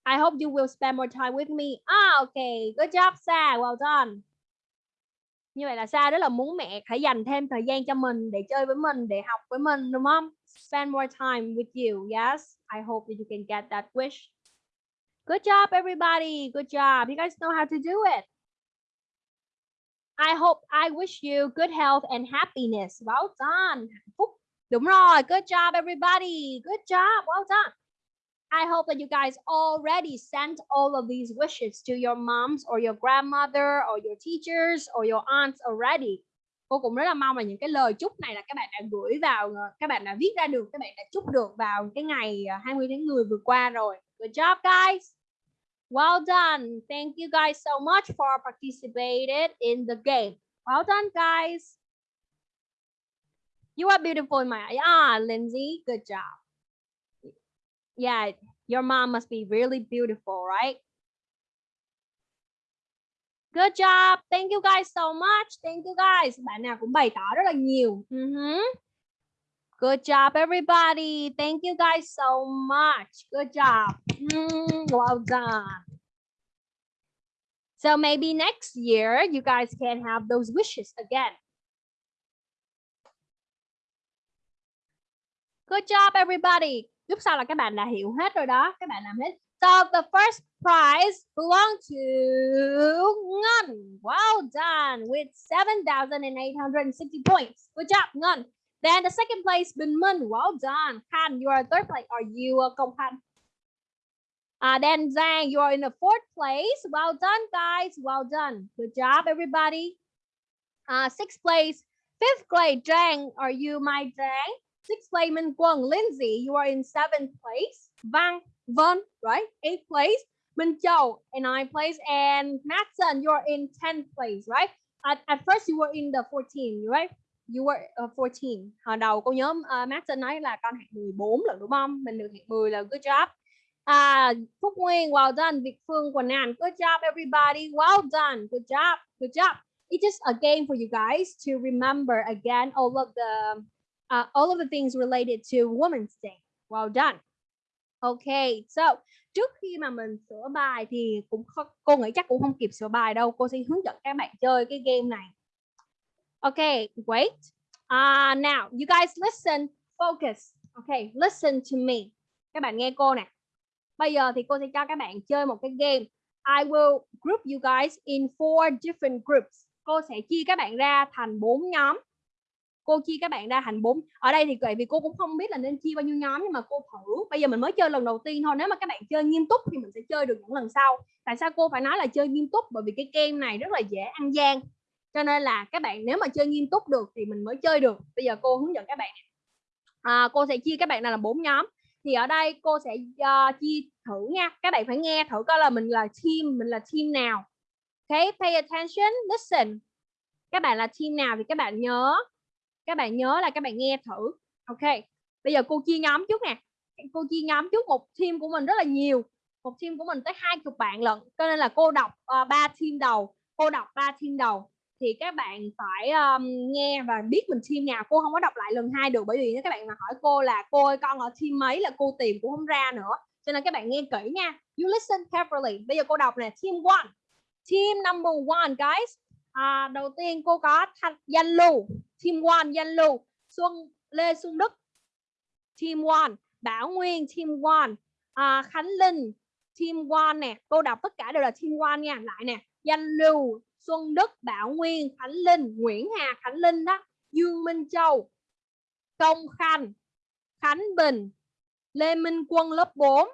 I hope you will spend more time with me. Ah, okay. Good job, Sa. Well done. Như vậy là Sa rất là muốn mẹ hãy dành thêm thời gian cho mình để chơi với mình, để học với mình đúng không? Spend more time with you. Yes. I hope that you can get that wish. Good job, everybody. Good job. You guys know how to do it. I hope I wish you good health and happiness. Well done. Phúc. Đúng rồi. Good job, everybody. Good job. Well done. I hope that you guys already sent all of these wishes to your moms or your grandmother or your teachers or your aunts already. Cô cũng rất là mong là những cái lời chúc này là các bạn đã gửi vào, ờ, các bạn đã viết ra được, các bạn đã chúc được vào cái ngày ờ, 20 tháng 10 vừa qua rồi. Good job, guys. Well done. Thank you guys so much for participated in the game. Well done, guys. You are beautiful in my eyes. Ah, Lindsay, good job. Yeah, your mom must be really beautiful, right? Good job. Thank you guys so much. Thank you guys. Bạn nào cũng bày tỏ rất là nhiều. Uh -huh. Good job, everybody. Thank you guys so much. Good job. Mm, well done. So maybe next year you guys can have those wishes again. Good job, everybody. Lúc sau là các bạn đã hiểu hết rồi đó. Các bạn làm hết. So the first prize belong to Ngun. Well done with 7,860 points. Good job, Ngun. Then the second place, Bin Mun. Well done. Khan, you are third place. Are you uh, Kong Khan? Uh, then Zhang, you are in the fourth place. Well done, guys. Well done. Good job, everybody. Uh, sixth place, fifth grade. Zhang, are you my Zhang? Sixth place, Minh Quân. Lindsay, you are in seventh place. Vang, Vân, right? Eighth place. Minh Châu in ninth place. And Matson, you are in 10th place, right? At, at first, you were in the 14, right? You were ờ, uh, 14. Hồi đầu cô nhớ uh, ờ, Martin nói là con hạng 14 lần đúng không? Mình được hạng 10 là good job. À, Phúc Nguyên, well done. Việt Phương, Quần An, good job everybody. Well done. Good job. Good job. It's just a game for you guys to remember again all of the uh, all of the things related to Women's Day. Well done. Okay, so trước khi mà mình sửa bài thì cũng không, cô nghĩ chắc cũng không kịp sửa bài đâu. Cô sẽ hướng dẫn các bạn chơi cái game này. Okay, wait. Uh, now, you guys listen, focus. Okay, listen to me. Các bạn nghe cô nè. Bây giờ thì cô sẽ cho các bạn chơi một cái game. I will group you guys in four different groups. Cô sẽ chia các bạn ra thành bốn nhóm. Cô chia các bạn ra thành bốn. Ở đây thì tại vì cô cũng không biết là nên chia bao nhiêu nhóm nhưng mà cô thử. Bây giờ mình mới chơi lần đầu tiên thôi. Nếu mà các bạn chơi nghiêm túc thì mình sẽ chơi được những lần sau. Tại sao cô phải nói là chơi nghiêm túc? Bởi vì cái game này rất là dễ ăn gian. Cho nên là các bạn nếu mà chơi nghiêm túc được thì mình mới chơi được. Bây giờ cô hướng dẫn các bạn. À, cô sẽ chia các bạn này là bốn nhóm. Thì ở đây cô sẽ uh, chia thử nha. Các bạn phải nghe thử coi là mình là team mình là team nào. Okay pay attention listen. Các bạn là team nào thì các bạn nhớ. Các bạn nhớ là các bạn nghe thử. Ok bây giờ cô chia nhóm trước nè. Cô chia nhóm trước một team của mình rất là nhiều. Một team của mình tới hai chục bạn lận. Cho nên là cô đọc ờ, ba uh, team đầu. Cô đọc ba team đầu thì các bạn phải um, nghe và biết mình team nào. Cô không có đọc lại lần hai được bởi vì nếu các bạn mà hỏi cô là cô ơi con ở team mấy? là cô tìm cũng không ra nữa. Cho nên các bạn nghe kỹ nha. You listen carefully. Bây giờ cô đọc nè. Team one. Team number one guys. À, đầu tiên cô có thanh danh lưu. Team one danh lưu. Xuân lê xuân đức. Team one. Bảo nguyên team one. À, khánh linh team one nè. Cô đọc tất cả đều là team one nha. Lại nè. Danh lưu xuân đức, bảo nguyên, khánh linh, nguyễn hà, khánh linh đó, dương minh châu, công khanh, khánh bình, lê minh quân lớp 4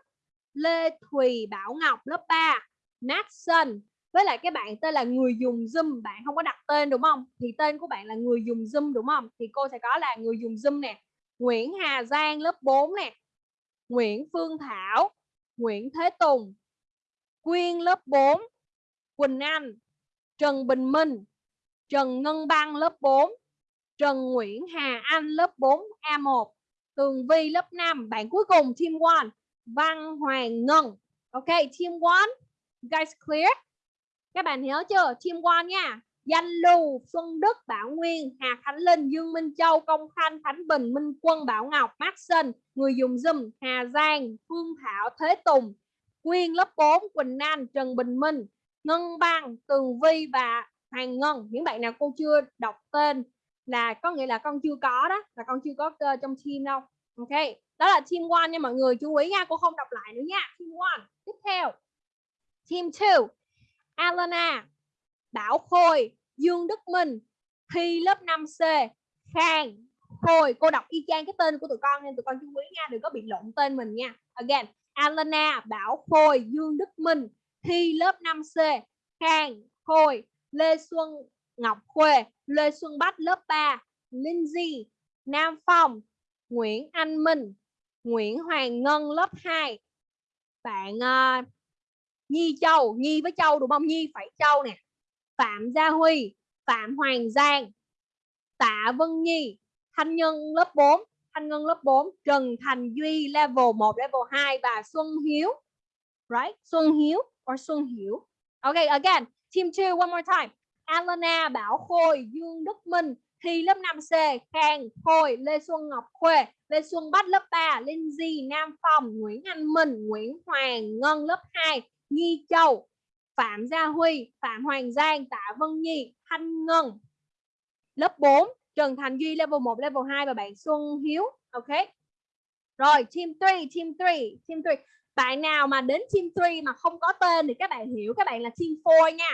lê thùy, bảo ngọc lớp 3 Natson với lại cái bạn tên là người dùng Zoom, bạn không có đặt tên đúng không? Thì tên của bạn là người dùng Zoom đúng không? Thì cô sẽ có là người dùng Zoom nè. Nguyễn Hà Giang lớp 4 nè. Nguyễn Phương Thảo, Nguyễn Thế Tùng, Quyên lớp 4 Quỳnh Anh Trần Bình Minh Trần Ngân Băng lớp 4 Trần Nguyễn Hà Anh lớp 4 A1 Tường Vi lớp 5 bạn cuối cùng team 1 Văn Hoàng Ngân. Ok team 1 guys clear? Các bạn nhớ chưa? Team 1 nha. Danh Lưu, Xuân Đức, Bảo Nguyên, Hà Khánh Linh, Dương Minh Châu, Công Khanh, Khánh Bình, Minh Quân, Bảo Ngọc, Maxson, người dùng Zoom, Hà Giang, Phương Thảo, Thế Tùng, Quyên lớp 4, Quỳnh Anh, Trần Bình Minh, Ngân Bang, Tường Vi và Hoàng Ngân. Những bạn nào cô chưa đọc tên là có nghĩa là con chưa có đó, là con chưa có uh, trong team đâu. Ok, đó là team 1 nha mọi người, chú ý nha, cô không đọc lại nữa nha. Team 1. Tiếp theo. Team 2. Alana, Bảo Khôi, Dương Đức Minh, Thi lớp 5C, Khang, Khôi. Cô đọc y chang cái tên của tụi con nên tụi con chú ý nha, đừng có bị lộn tên mình nha. Again, Alana, Bảo Khôi, Dương Đức Minh, Thi lớp 5C, Khang, Khôi, Lê Xuân Ngọc Khuê, Lê Xuân Bách lớp 3, Linh Di, Nam Phong, Nguyễn Anh Minh, Nguyễn Hoàng Ngân lớp 2. Bạn uh, Nhi Châu, Nhi với Châu đúng không? Nhi phải Châu nè. Phạm Gia Huy, Phạm Hoàng Giang, Tạ Vân Nhi, Thanh Nhân lớp 4, Thanh Ngân lớp 4, Trần Thành Duy level 1, level 2 và Xuân Hiếu. Right? Xuân Hiếu or Xuân Hiểu. Okay, again. Team 2 one more time. Alana, Bảo Khôi, Dương Đức Minh, Thi lớp 5C, Khang, Khôi, Lê Xuân Ngọc Khuê, Lê Xuân Bách lớp 3, Lindsay, Nam Phong, Nguyễn Anh Minh, Nguyễn Hoàng, Ngân lớp 2, Nghi Châu, Phạm Gia Huy, Phạm Hoàng Giang, Tạ Vân Nhi, Thanh Ngân. Lớp 4, Trần Thành Duy level 1, level 2 và bạn Xuân Hiếu. Ok. Rồi, team 3, team 3, team 3. Bạn nào mà đến team 3 mà không có tên thì các bạn hiểu các bạn là team 4 nha.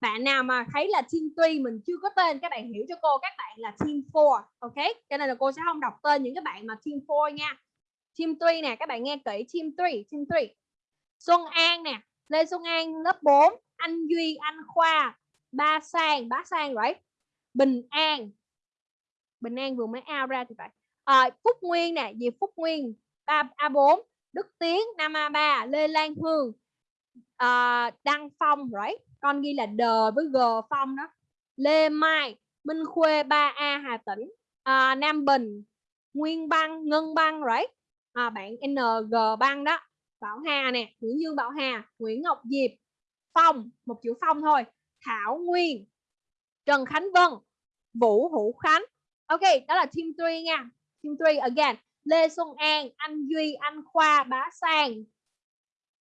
Bạn nào mà thấy là team 3 mình chưa có tên các bạn hiểu cho cô các bạn là team 4. Ok. Cho nên là cô sẽ không đọc tên những cái bạn mà team 4 nha. Team 3 nè, các bạn nghe kỹ team 3, team 3. Xuân An nè, Lê Xuân An lớp 4, anh Duy, anh Khoa, Ba Sang, Bá Sang right? Bình An. Bình An vừa mới ao ra thì phải. À, Phúc Nguyên nè, Diệp Phúc Nguyên, A, A4, Đức Tiến, Nam a ba Lê Lan Hương, uh, Đăng Phong right? Con ghi là D với G Phong đó. Lê Mai, Minh Khuê 3A Hà Tĩnh, uh, Nam Bình, Nguyên Băng, Ngân Băng right? uh, bạn NG Băng đó. Bảo Hà nè, Nguyễn Dương Bảo Hà, Nguyễn Ngọc Diệp, Phong, một chữ Phong thôi, Thảo Nguyên, Trần Khánh Vân, Vũ Hữu Khánh. Ok, đó là team 3 nha. Team 3 again. Lê Xuân An, Anh Duy, Anh Khoa, Bá Sang.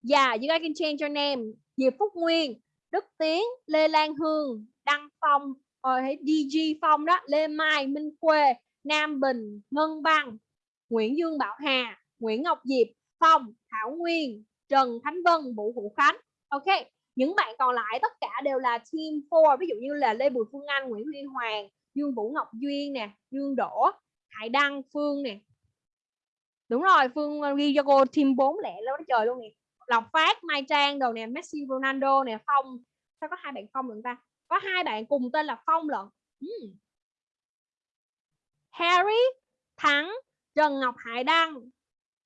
Yeah, you guys can change your name. Diệp Phúc Nguyên, Đức Tiến, Lê Lan Hương, Đăng Phong, ờ, rồi uh, DG Phong đó, Lê Mai, Minh Quê, Nam Bình, Ngân Băng, Nguyễn Dương Bảo Hà, Nguyễn Ngọc Diệp, Phong, Thảo Nguyên, Trần Khánh Vân, Vũ Hữu Khánh. Ok, những bạn còn lại tất cả đều là team 4, ví dụ như là Lê Bùi Phương Anh, Nguyễn Huy Hoàng, Dương Vũ Ngọc Duyên nè, Dương Đỗ, Hải Đăng, Phương nè. Đúng rồi, Phương uh, ghi cho cô team 4 lẻ lớn trời luôn nè. Lộc Phát, Mai Trang đồ nè, Messi, Ronaldo nè, Phong. Sao có hai bạn Phong lận ta? Có hai bạn cùng tên là Phong lận. Hmm. Harry, Thắng, Trần Ngọc Hải Đăng.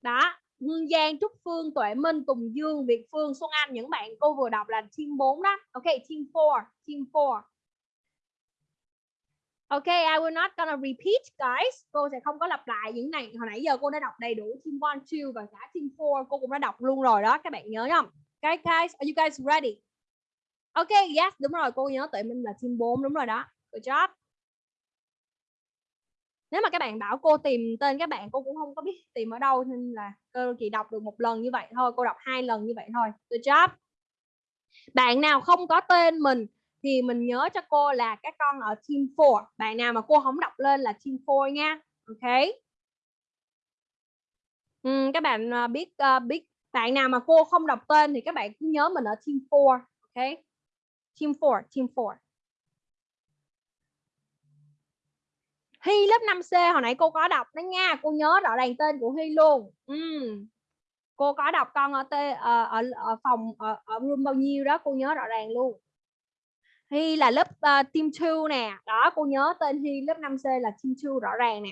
Đó, Hương Giang, Trúc Phương, Tuệ Minh, Tùng Dương, Việt Phương, Xuân Anh những bạn cô vừa đọc là team 4 đó. Ok, team 4, team 4. Ok, I will not gonna repeat guys. Cô sẽ không có lặp lại những này. Hồi nãy giờ cô đã đọc đầy đủ team 1, 2 và cả team 4 cô cũng đã đọc luôn rồi đó. Các bạn nhớ không? Okay, guys, are you guys ready? Ok, yes, đúng rồi. Cô nhớ tụi mình là team 4 đúng rồi đó. Good job. Nếu mà các bạn bảo cô tìm tên các bạn cô cũng không có biết tìm ở đâu nên là cô chỉ đọc được một lần như vậy thôi. Cô đọc hai lần như vậy thôi. Good job. Bạn nào không có tên mình thì mình nhớ cho cô là các con ở team 4. Bạn nào mà cô không đọc lên là team 4 nha. Ok. Ừ, các bạn ờ, biết uh, biết bạn nào mà cô không đọc tên thì các bạn cứ nhớ mình ở team 4 ok team 4 team 4 Hy lớp 5C hồi nãy cô có đọc đó nha cô nhớ rõ ràng tên của Hy luôn ừ. cô có đọc con ở t, ở, ở, ở phòng ở, ở room bao nhiêu đó cô nhớ rõ ràng luôn Hy là lớp uh, team 2 nè. Đó cô nhớ tên Hy lớp 5C là team 2 rõ ràng nè.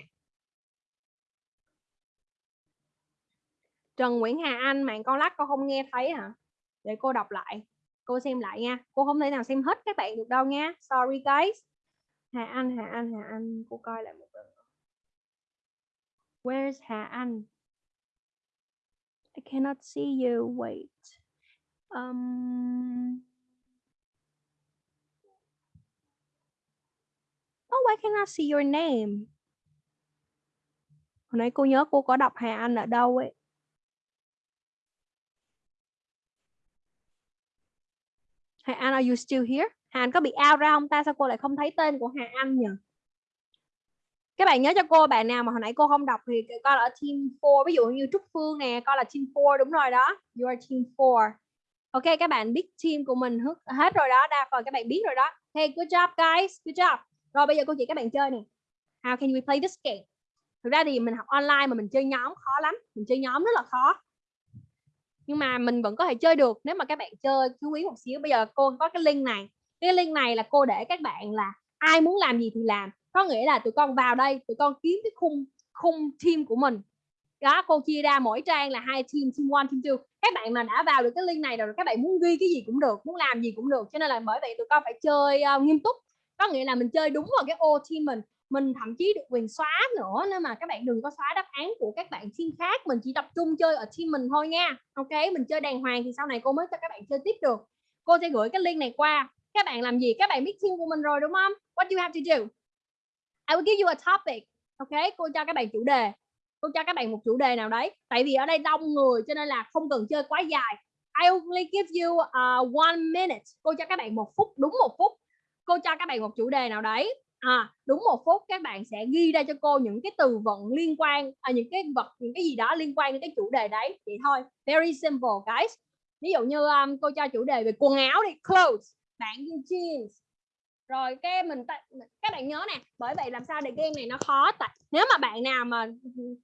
Trần Nguyễn Hà Anh mạng con lắc con không nghe thấy hả? Để cô đọc lại cô xem lại nha. Cô không thể nào xem hết các bạn được đâu nha. Sorry guys. Hà Anh Hà Anh Hà Anh cô coi lại một lần. Where's Hà Anh? I cannot see you. Wait. Um Oh, why can't I see your name. Hồi nãy cô nhớ cô có đọc Hà Anh ở đâu ấy. Hà Anh, are you still here? Hà Anh có bị out ra không ta? Sao cô lại không thấy tên của Hà Anh nhỉ? Các bạn nhớ cho cô bạn nào mà hồi nãy cô không đọc thì coi là ở team 4. Ví dụ như Trúc Phương nè, coi là team 4 đúng rồi đó. You are team 4. Ok, các bạn biết team của mình hết rồi đó. Đa phần các bạn biết rồi đó. Hey, good job guys. Good job. Rồi bây giờ cô chỉ các bạn chơi nè. How can we play this game? Thực ra thì mình học online mà mình chơi nhóm khó lắm. Mình chơi nhóm rất là khó. Nhưng mà mình vẫn có thể chơi được nếu mà các bạn chơi chú ý một xíu. Bây giờ cô có cái link này. Cái link này là cô để các bạn là ai muốn làm gì thì làm. Có nghĩa là tụi con vào đây tụi con kiếm cái khung khung team của mình. Đó cô chia ra mỗi trang là hai team team one team two. Các bạn mà đã vào được cái link này rồi các bạn muốn ghi cái gì cũng được muốn làm gì cũng được. Cho nên là bởi vậy tụi con phải chơi uh, nghiêm túc có nghĩa là mình chơi đúng vào cái ô team mình mình thậm chí được quyền xóa nữa nên mà các bạn đừng có xóa đáp án của các bạn team khác mình chỉ tập trung chơi ở team mình thôi nha. Ok mình chơi đàng hoàng thì sau này cô mới cho các bạn chơi tiếp được. Cô sẽ gửi cái link này qua. Các bạn làm gì? Các bạn biết team của mình rồi đúng không? What do you have to do? I will give you a topic. Ok cô cho các bạn chủ đề. Cô cho các bạn một chủ đề nào đấy. Tại vì ở đây đông người cho nên là không cần chơi quá dài. I only give you uh, one minute. Cô cho các bạn một phút đúng một phút cô cho các bạn một chủ đề nào đấy. À, đúng một phút các bạn sẽ ghi ra cho cô những cái từ vựng liên quan à, những cái vật những cái gì đó liên quan đến cái chủ đề đấy. Vậy thôi very simple guys. Ví dụ như um, cô cho chủ đề về quần áo đi clothes bạn jeans. Rồi cái mình các bạn nhớ nè bởi vậy làm sao để game này nó khó tại nếu mà bạn nào mà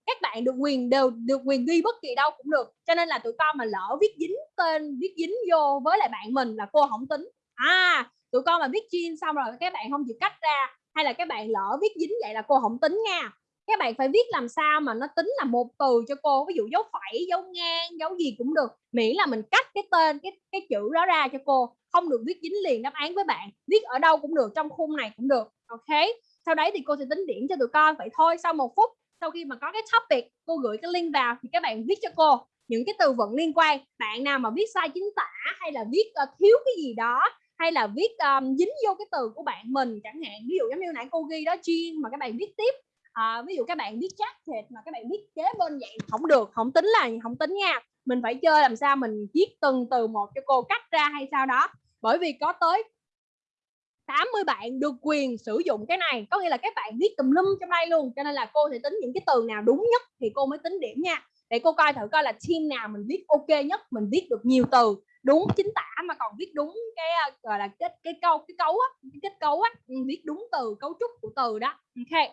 các bạn được quyền đều được quyền ghi bất kỳ đâu cũng được. Cho nên là tụi con mà lỡ viết dính tên viết dính vô với lại bạn mình là cô không tính. À tụi con mà viết jean xong rồi các bạn không chịu cách ra hay là các bạn lỡ viết dính vậy là cô không tính nha. Các bạn phải viết làm sao mà nó tính là một từ cho cô ví dụ dấu phẩy dấu ngang dấu gì cũng được miễn là mình cắt cái tên cái cái chữ đó ra cho cô không được viết dính liền đáp án với bạn viết ở đâu cũng được trong khung này cũng được ok? Sau đấy thì cô sẽ tính điểm cho tụi con vậy thôi sau một phút sau khi mà có cái topic cô gửi cái link vào thì các bạn viết cho cô. Những cái từ vựng liên quan bạn nào mà viết sai chính tả hay là viết uh, thiếu cái gì đó hay là viết um, dính vô cái từ của bạn mình chẳng hạn. Ví dụ giống như nãy cô ghi đó chuyên mà các bạn viết tiếp à, ví dụ các bạn viết jacket mà các bạn viết kế bên vậy không được không tính là không tính nha. Mình phải chơi làm sao mình viết từng từ một cho cô cắt ra hay sao đó. Bởi vì có tới 80 bạn được quyền sử dụng cái này có nghĩa là các bạn viết tùm lum trong đây luôn cho nên là cô sẽ tính những cái từ nào đúng nhất thì cô mới tính điểm nha. Để cô coi thử coi là team nào mình viết ok nhất mình viết được nhiều từ đúng, chính tả mà còn viết đúng cái gọi là kết, cái câu, cái cấu á, cái kết cấu á ừ, viết đúng từ, cấu trúc của từ đó. Ok.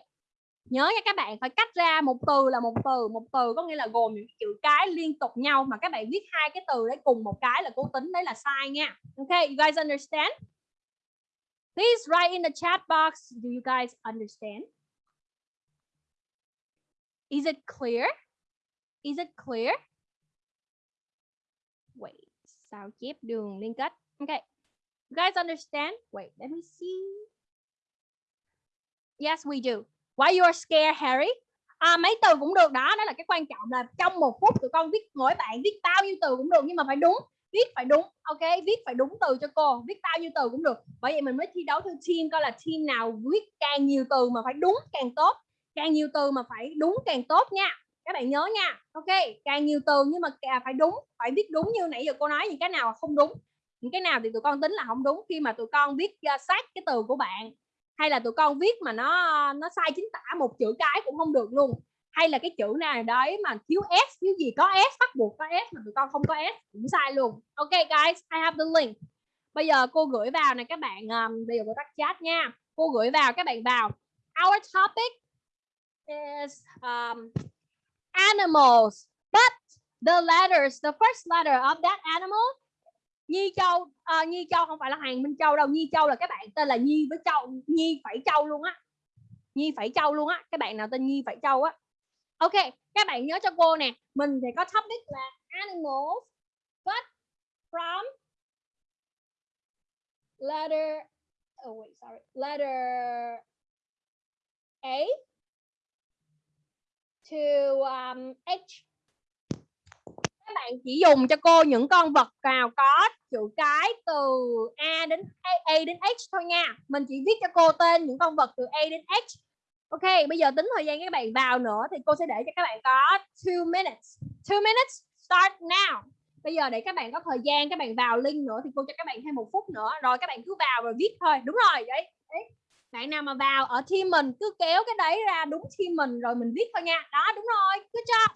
Nhớ nha các bạn, phải cách ra một từ là một từ một từ có nghĩa là gồm những chữ cái liên tục nhau mà các bạn viết hai cái từ đấy cùng một cái là cố tính đấy là sai nha. Ok, you guys understand? Please write in the chat box, do you guys understand? Is it clear? Is it clear? Sao chép đường liên kết. Okay you guys understand? Wait let me see. Yes we do. Why you are scared Harry? À, mấy từ cũng được đó đó là cái quan trọng là trong một phút tụi con viết mỗi bạn viết bao nhiêu từ cũng được nhưng mà phải đúng viết phải đúng ok? Viết phải đúng từ cho cô viết bao nhiêu từ cũng được. Bởi vậy mình mới thi đấu theo team coi là team nào viết càng nhiều từ mà phải đúng càng tốt càng nhiều từ mà phải đúng càng tốt nha các bạn nhớ nha. Ok càng nhiều từ nhưng mà phải đúng phải viết đúng như nãy giờ cô nói những cái nào không đúng những cái nào thì tụi con tính là không đúng khi mà tụi con viết uh, sát cái từ của bạn. Hay là tụi con viết mà nó nó sai chính tả một chữ cái cũng không được luôn. Hay là cái chữ nào đấy mà thiếu s thiếu gì có s bắt buộc có s mà tụi con không có s cũng sai luôn. Ok guys I have the link. Bây giờ cô gửi vào này các bạn um, bây giờ cô tắt chat nha. Cô gửi vào các bạn vào. Our topic is um, animals but the letters the first letter of that animal Nhi Châu uh, Nhi Châu không phải là Hoàng Minh Châu đâu Nhi Châu là cái bạn tên là Nhi với Châu Nhi phải Châu luôn á. Nhi phải Châu luôn á các bạn nào tên Nhi phải Châu á. Ok các bạn nhớ cho cô nè mình thì có topic là animals but from letter oh wait sorry letter A to um, H. Các bạn chỉ dùng cho cô những con vật nào có chữ cái từ A đến A, A đến H thôi nha. Mình chỉ viết cho cô tên những con vật từ A đến H. Ok bây giờ tính thời gian các bạn vào nữa thì cô sẽ để cho các bạn có 2 minutes. 2 minutes start now. Bây giờ để các bạn có thời gian các bạn vào link nữa thì cô cho các bạn thêm một phút nữa. Rồi các bạn cứ vào rồi viết thôi. Đúng rồi vậy đấy bạn nào mà vào ở team mình, cứ kéo cái đấy ra đúng team mình rồi mình viết thôi nha. Đó, đúng rồi cứ cho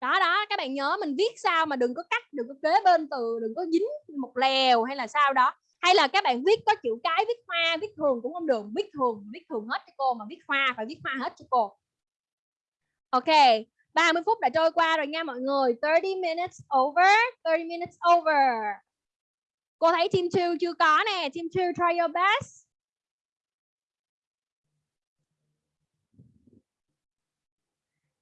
đó đó, các bạn nhớ mình viết sao mà đừng có cắt, đừng có kế bên từ, đừng có dính một lèo hay là sao đó. Hay là các bạn viết có chữ cái, viết hoa, viết thường cũng không được. Viết thường viết thường hết cho cô mà viết hoa, phải viết hoa hết cho cô. Ok 30 phút đã trôi qua rồi nha mọi người. 30 minutes over 30 minutes over. Cô thấy team 2 chưa có nè. Team 2 try your best.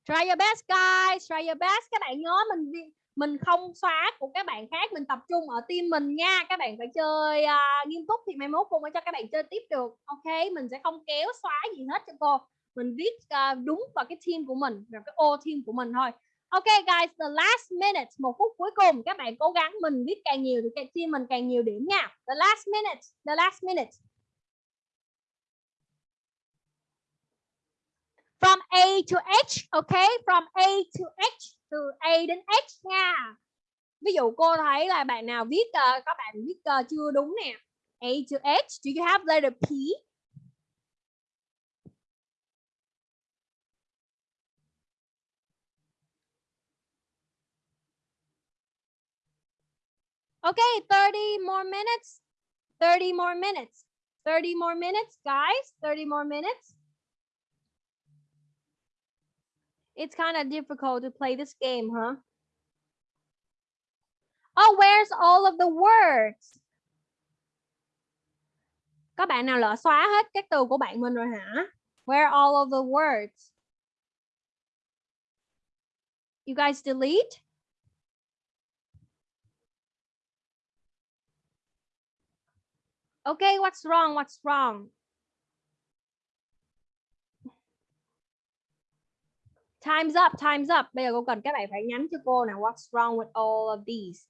Try your best guys. Try your best. Các bạn nhớ mình mình không xóa của các bạn khác mình tập trung ở team mình nha. Các bạn phải chơi uh, nghiêm túc thì mai mốt cô mới cho các bạn chơi tiếp được. Ok? Mình sẽ không kéo xóa gì hết cho cô. Mình viết uh, đúng vào cái team của mình vào cái ô team của mình thôi. Ok guys the last minute một phút cuối cùng. Các bạn cố gắng mình viết càng nhiều thì cái team mình càng nhiều điểm nha. The last minute the last minute. From A to H ok from A to H từ A đến H nha ví dụ cô thấy là bạn nào viết uh, các bạn viết uh, chưa đúng nè A to H do you have letter P Okay, 30 more minutes. 30 more minutes. 30 more minutes, guys. 30 more minutes. It's kind of difficult to play this game, huh? Oh, where's all of the words? Có bạn nào lỡ xóa hết các từ của bạn mình rồi hả? Where are all of the words? You guys delete? Okay, what's wrong? What's wrong? Time's up, time's up. Bây giờ cô cần các bạn phải nhắn cho cô nào what's wrong with all of these.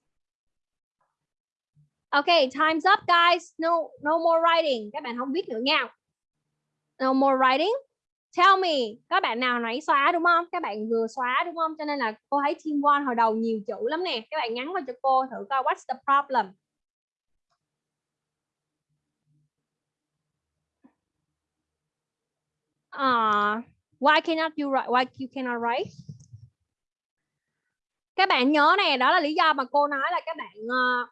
Okay, time's up guys. No no more writing. Các bạn không viết nữa nha. No more writing. Tell me, các bạn nào nãy xóa đúng không? Các bạn vừa xóa đúng không? Cho nên là cô thấy team one hồi đầu nhiều chữ lắm nè. Các bạn nhắn vào cho cô thử coi what's the problem. Uh, why cannot you write? Why you cannot write? Các bạn nhớ này, đó là lý do mà cô nói là các bạn uh,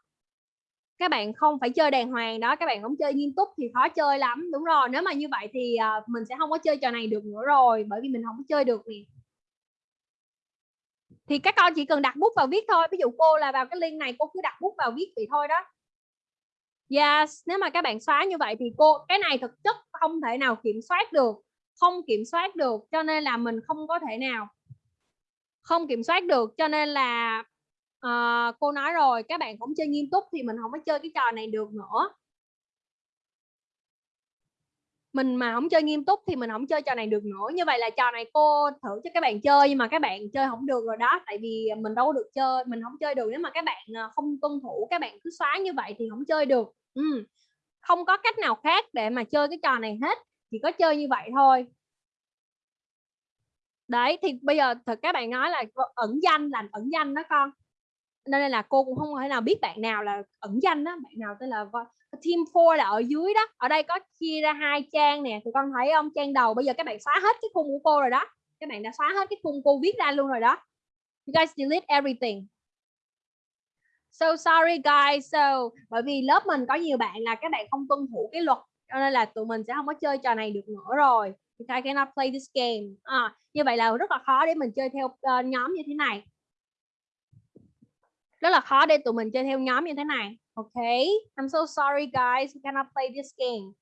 các bạn không phải chơi đàng hoàng đó, các bạn không chơi nghiêm túc thì khó chơi lắm. Đúng rồi, nếu mà như vậy thì uh, mình sẽ không có chơi trò này được nữa rồi, bởi vì mình không có chơi được nè. Thì các con chỉ cần đặt bút vào viết thôi. Ví dụ cô là vào cái link này cô cứ đặt bút vào viết vậy thôi đó. Yes, nếu mà các bạn xóa như vậy thì cô cái này thực chất không thể nào kiểm soát được không kiểm soát được cho nên là mình không có thể nào. Không kiểm soát được cho nên là uh, cô nói rồi các bạn cũng chơi nghiêm túc thì mình không có chơi cái trò này được nữa. Mình mà không chơi nghiêm túc thì mình không chơi trò này được nữa. Như vậy là trò này cô thử cho các bạn chơi nhưng mà các bạn chơi không được rồi đó tại vì mình đâu được chơi mình không chơi được. Nếu mà các bạn ờ, không tuân thủ các bạn cứ xóa như vậy thì không chơi được. Ừ. không có cách nào khác để mà chơi cái trò này hết chỉ có chơi như vậy thôi. Đấy, thì bây giờ thật, các bạn nói là ẩn danh là ẩn danh đó con. Nên là cô cũng không thể nào biết bạn nào là ẩn danh đó bạn nào tên là team 4 là ở dưới đó. Ở đây có chia ra hai trang nè tụi con thấy không? Trang đầu bây giờ các bạn xóa hết cái khung của cô rồi đó. Các bạn đã xóa hết cái khung cô viết ra luôn rồi đó. You guys delete everything. So sorry guys, so bởi vì lớp mình có nhiều bạn là các bạn không tuân thủ cái luật cho nên là tụi mình sẽ không có chơi trò này được nữa rồi. I cannot play this game. À, như vậy là rất là khó để mình chơi theo uh, nhóm như thế này. Rất là khó để tụi mình chơi theo nhóm như thế này. Ok. I'm so sorry guys. We cannot play this game.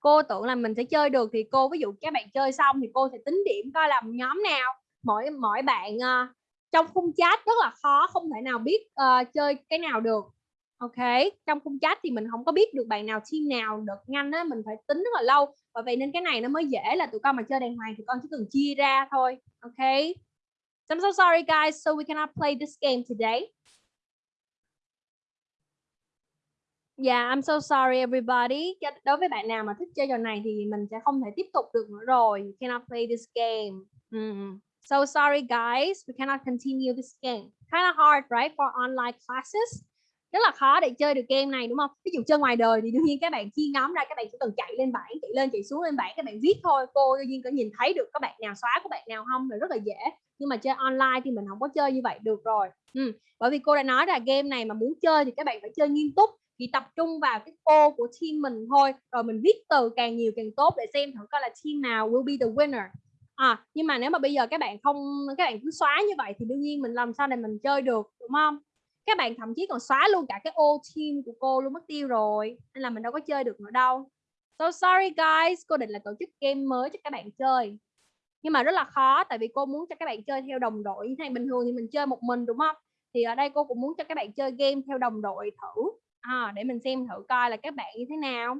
Cô tưởng là mình sẽ chơi được thì cô ví dụ các bạn chơi xong thì cô sẽ tính điểm coi làm nhóm nào. Mỗi mỗi bạn uh, trong khung chat rất là khó không thể nào biết uh, chơi cái nào được ok trong khung chat thì mình không có biết được bạn nào team nào được nhanh á mình phải tính rất là lâu và vậy nên cái này nó mới dễ là tụi con mà chơi đàng hoàng thì con chỉ cần chia ra thôi ok so I'm so sorry guys so we cannot play this game today Yeah, I'm so sorry everybody. Đối với bạn nào mà thích chơi trò này thì mình sẽ không thể tiếp tục được nữa rồi. You cannot play this game. Mm. So sorry guys, we cannot continue this game. Kind of hard, right, for online classes. Rất là khó để chơi được game này đúng không? Ví dụ chơi ngoài đời thì đương nhiên các bạn khi ngắm ra, các bạn chỉ cần chạy lên bảng, chạy lên chạy xuống lên bảng, các bạn viết thôi. Cô đương nhiên có nhìn thấy được các bạn nào xóa các bạn nào không, là rất là dễ. Nhưng mà chơi online thì mình không có chơi như vậy được rồi. Ừ. Bởi vì cô đã nói là game này mà muốn chơi thì các bạn phải chơi nghiêm túc thì tập trung vào cái cô của team mình thôi rồi mình viết từ càng nhiều càng tốt để xem thử coi là team nào will be the winner à nhưng mà nếu mà bây giờ các bạn không các bạn cứ xóa như vậy thì đương nhiên mình làm sao để mình chơi được đúng không các bạn thậm chí còn xóa luôn cả cái ô team của cô luôn mất tiêu rồi. Nên là mình đâu có chơi được nữa đâu. So sorry guys cô định là tổ chức game mới cho các bạn chơi. Nhưng mà rất là khó tại vì cô muốn cho các bạn chơi theo đồng đội. Như thế này bình thường thì mình chơi một mình đúng không? Thì ở đây cô cũng muốn cho các bạn chơi game theo đồng đội thử. À, để mình xem thử coi là các bạn như thế nào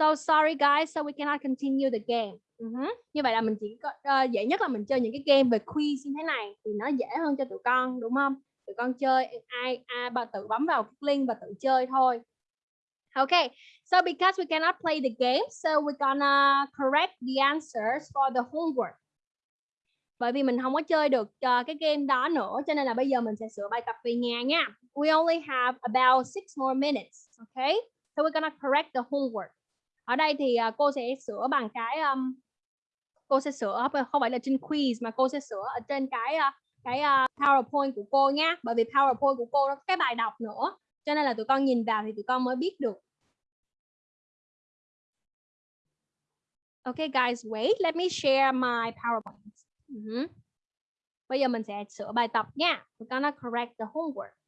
so sorry guys so we cannot continue the game. Ừ uh -huh. như vậy là mình chỉ có uh, dễ nhất là mình chơi những cái game về quiz như thế này thì nó dễ hơn cho tụi con đúng không? Tụi con chơi ai à, bà tự bấm vào cái link và tự chơi thôi. Okay, so because we cannot play the game, so we're gonna correct the answers for the homework. Bởi vì mình không có chơi được uh, cái game đó nữa cho nên là bây giờ mình sẽ sửa bài tập về nhà nha. We only have about six more minutes okay so we're gonna correct the homework ở đây thì uh, cô sẽ sửa bằng cái um, cô sẽ sửa không phải là trên quiz mà cô sẽ sửa ở trên cái uh, cái uh, PowerPoint của cô nha bởi vì PowerPoint của cô nó có cái bài đọc nữa cho nên là tụi con nhìn vào thì tụi con mới biết được Okay guys, wait, let me share my PowerPoint. Ừ uh -huh. Bây giờ mình sẽ sửa bài tập nha. We're gonna correct the homework.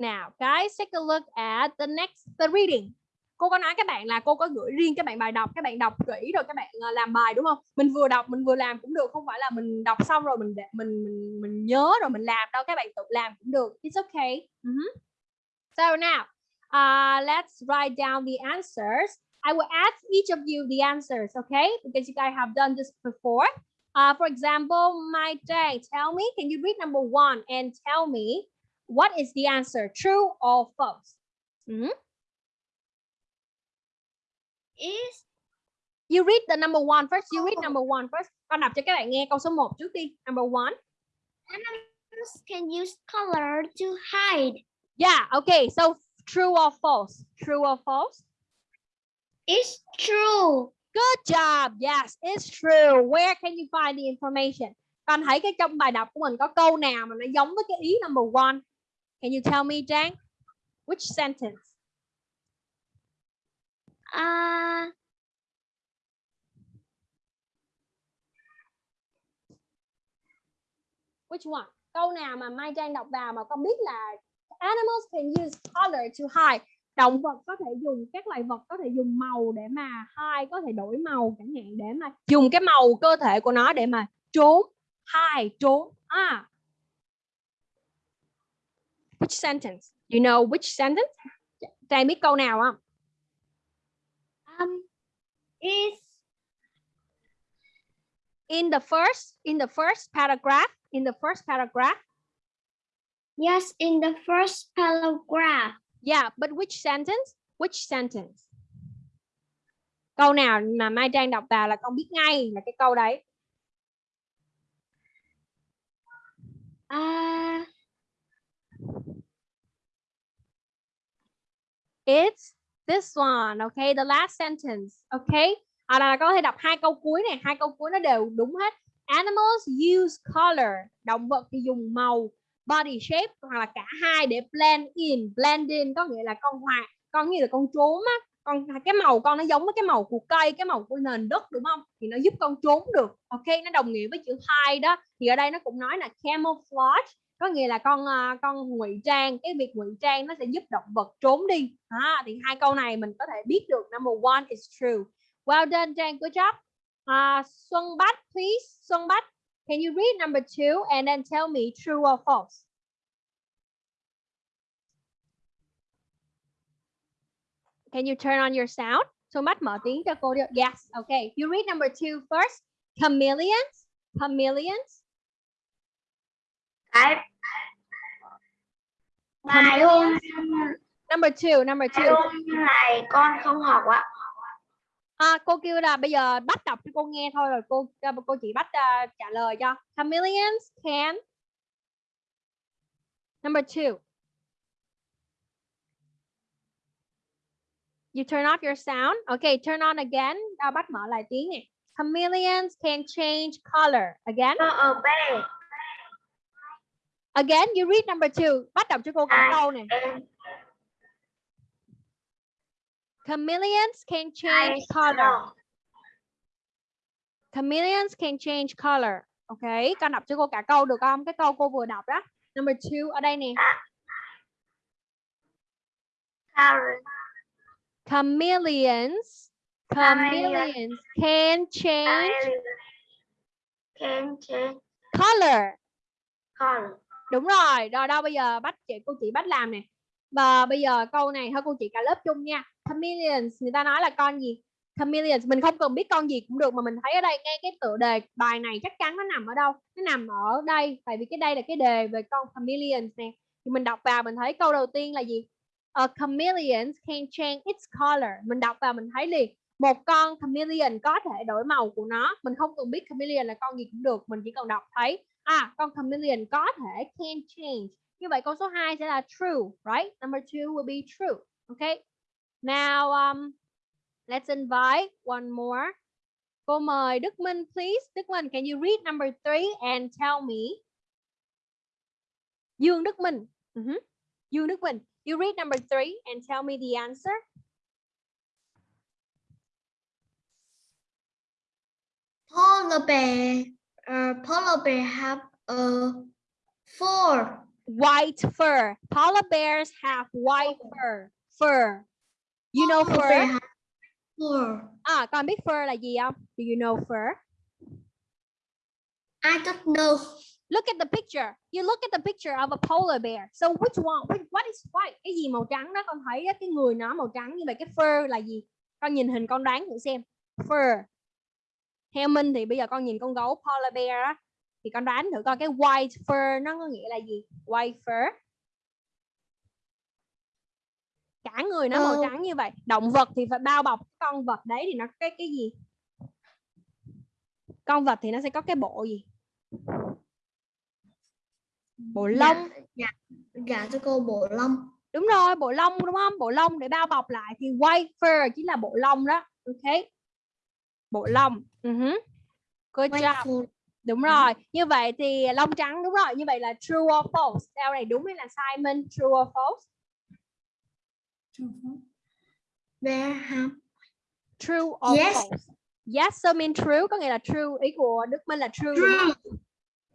Now, guys, take a look at the next the reading. Cô có nói các bạn là cô có gửi riêng các bạn bài đọc, các bạn đọc kỹ rồi các bạn ờ, làm bài đúng không? Mình vừa đọc mình vừa làm cũng được, không phải là mình đọc xong rồi mình mình mình mình nhớ rồi mình làm đâu, các bạn tự làm cũng được. It's okay. Uh -huh. So now, uh, let's write down the answers. I will ask each of you the answers, okay? Because you guys have done this before. Uh, for example, my day, tell me, can you read number one and tell me what is the answer, true or false? Mm -hmm. Is You read the number one first. You read number one first. Con đọc cho các bạn nghe câu số 1 trước đi. Number one. Animals can use color to hide. Yeah, okay. So true or false? True or false? It's true. Good job. Yes, it's true. Where can you find the information? Con thấy cái trong bài đọc của mình có câu nào mà nó giống với cái ý number one? Can you tell me, Trang? Which sentence? Uh, Which one? Câu nào mà Mai Trang đọc vào mà con biết là animals can use color to hide động vật có thể dùng các loài vật có thể dùng màu để mà hai có thể đổi màu chẳng hạn để mà dùng cái màu cơ thể của nó để mà trốn hai trốn à which sentence you know which sentence Trang biết câu nào không um, is in the first in the first paragraph in the first paragraph yes in the first paragraph Yeah, but which sentence? Which sentence? Câu nào mà Mai Trang đọc vào là con biết ngay là cái câu đấy. Uh, It's this one, okay? The last sentence, okay? à là có thể đọc hai câu cuối này. Hai câu cuối nó đều đúng hết. Animals use color động vật thì dùng màu body shape hoặc là cả hai để blend in. Blend in có nghĩa là con hòa con như là con trốn á. Con cái màu con nó giống với cái màu của cây cái màu của nền đất đúng không? Thì nó giúp con trốn được ok nó đồng nghĩa với chữ hide đó. Thì ở đây nó cũng nói là camouflage có nghĩa là con ờ, con ngụy trang cái việc ngụy trang nó sẽ giúp động vật trốn đi. À, thì hai câu này mình có thể biết được. Number one is true. Well done Trang. Good job. Uh, Xuân Bách please. Xuân Bách can you read number two and then tell me true or false? Can you turn on your sound? Xuân Bách mở tiếng cho cô được yes okay. You read number two first. Chameleons chameleons cái bài hôm number two number two hôm này con không học ạ À, cô kêu là bây giờ bắt đọc cho cô nghe thôi rồi cô cô chỉ bắt uh, trả lời cho. Chameleons can. Number two. You turn off your sound. Okay, turn on again. À, bắt mở lại tiếng nè. Chameleons can change color. Again. ở B Again, you read number two. Bắt đọc cho cô cả câu này. Chameleons can change color. Chameleons can change color. Ok, con đọc cho cô cả câu được không? Cái câu cô vừa đọc đó. Number two ở đây nè. Chameleons. Chameleons can change can change color. color Đúng rồi. Rồi đâu bây giờ bắt chị cô chị bắt làm nè. Và bây giờ câu này thôi cô chị cả lớp chung nha. Chameleons người ta nói là con gì? Chameleons mình không cần biết con gì cũng được mà mình thấy ở đây ngay cái tựa đề bài này chắc chắn nó nằm ở đâu? Nó nằm ở đây tại vì cái đây là cái đề về con chameleons nè. Thì mình đọc vào mình thấy câu đầu tiên là gì? A chameleon can change its color. Mình đọc vào mình thấy liền một con chameleon có thể đổi màu của nó. Mình không cần biết chameleon là con gì cũng được, mình chỉ cần đọc thấy à con chameleon có thể can change. Như vậy câu số 2 sẽ là true, right? Number 2 will be true. Okay. Now um let's invite one more. Cô mời Đức Minh please. Đức Minh, can you read number 3 and tell me? Dương Đức Minh. Mhm. Dương Đức Minh. You read number 3 and tell me the answer. Polar bear. Uh, polar bear have a four. White fur. Polar bears have white fur. Fur. You know fur? four. À, con biết fur là gì không? Do you know fur? I don't know. Look at the picture. You look at the picture of a polar bear. So which one? Which, what is white? Cái gì màu trắng đó? Con thấy cái người nó màu trắng như vậy. Cái fur là gì? Con nhìn hình con đoán thử xem. Fur. Theo Minh thì bây giờ con nhìn con gấu polar bear á. Thì con đoán thử coi cái white fur nó có nghĩa là gì? White fur. Cả người nó màu Ờ. trắng như vậy. Động vật thì phải bao bọc con vật đấy thì nó cái cái gì? Con vật thì nó sẽ có cái bộ gì? Bộ lông. Dạ, dạ cho cô bộ lông. đúng rồi bộ lông đúng không bộ lông để bao bọc lại thì white fur chính là bộ lông đó ok bộ lông uh Good White job. fur. đúng rồi như vậy thì lông trắng đúng rồi như vậy là true or false câu này đúng hay là sai Minh true or false have true or Yes. false yes so mean true có nghĩa là true ý của Đức Minh là true true.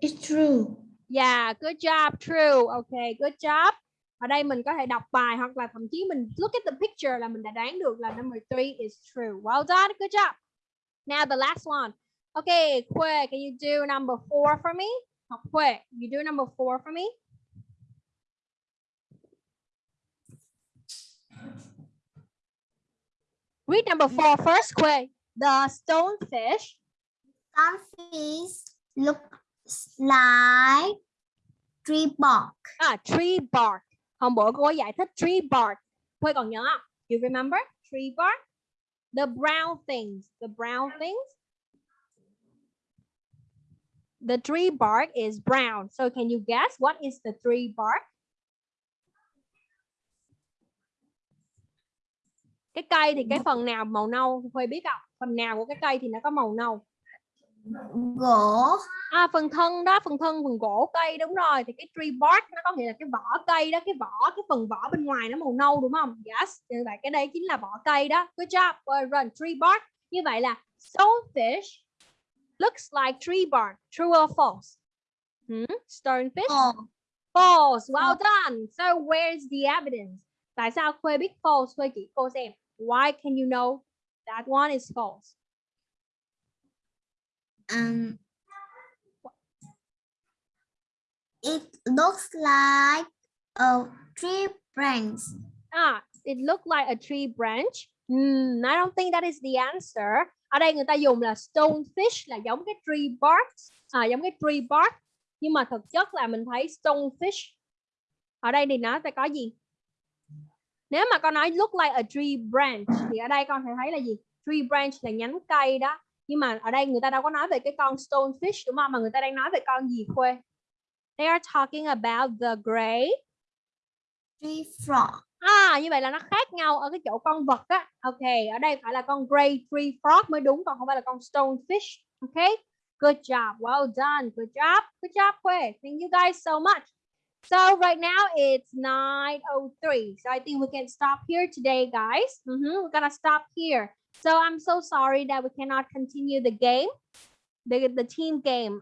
It's true. Yeah, good job, true. Okay, good job. Ở đây mình có thể đọc bài hoặc là thậm chí mình look at the picture là mình đã đoán được là number three is true. Well done, good job. Now the last one. Okay, Kue, can you do number four for me? Học Kue, you do number four for me? Read number four first, Kue. The stonefish Starfish look like tree bark. À, tree bark. Hôm bữa cô giải thích tree bark. Quay còn nhớ không? You remember? Tree bark. The brown things. The brown things. The tree bark is brown. So can you guess what is the tree bark? cái cây thì cái phần nào màu nâu Khuê biết không phần nào của cái cây thì nó có màu nâu Gỗ. à phần thân đó phần thân phần gỗ cây đúng rồi. Thì cái tree bark nó có nghĩa là cái vỏ cây đó cái vỏ cái phần vỏ bên ngoài nó màu nâu đúng không? Yes. Như vậy cái đây chính là vỏ cây đó. Good job. Well done tree bark như vậy là stonefish looks like tree bark true or false? Hmm? stonefish? Ồ. false. Well done. So where's the evidence? Tại sao Khuê biết false? Khuê chỉ cô xem. Why can you know that one is false Um, it looks like a tree branch. Ah, it looked like a tree branch. Hmm, I don't think that is the answer. Ở đây người ta dùng là stonefish là giống cái tree bark, à, giống cái tree bark. Nhưng mà thực chất là mình thấy stonefish. Ở đây thì nó sẽ có gì? Nếu mà con nói look like a tree branch thì ở đây con sẽ thấy là gì? Tree branch là nhánh cây đó. Nhưng mà ở đây người ta đâu có nói về cái con stonefish đúng không? Mà người ta đang nói về con gì Khuê? They are talking about the gray Tree frog. À như vậy là nó khác nhau ở cái chỗ con vật á. Ok, ở đây phải là con grey tree frog mới đúng còn không phải là con stonefish. Ok. Good job. Well done. Good job. Good job, Khuê. Thank you guys so much. So right now it's 9:03. So I think we can stop here today, guys. Mhm, We're gonna stop here. So I'm so sorry that we cannot continue the game, the the team game.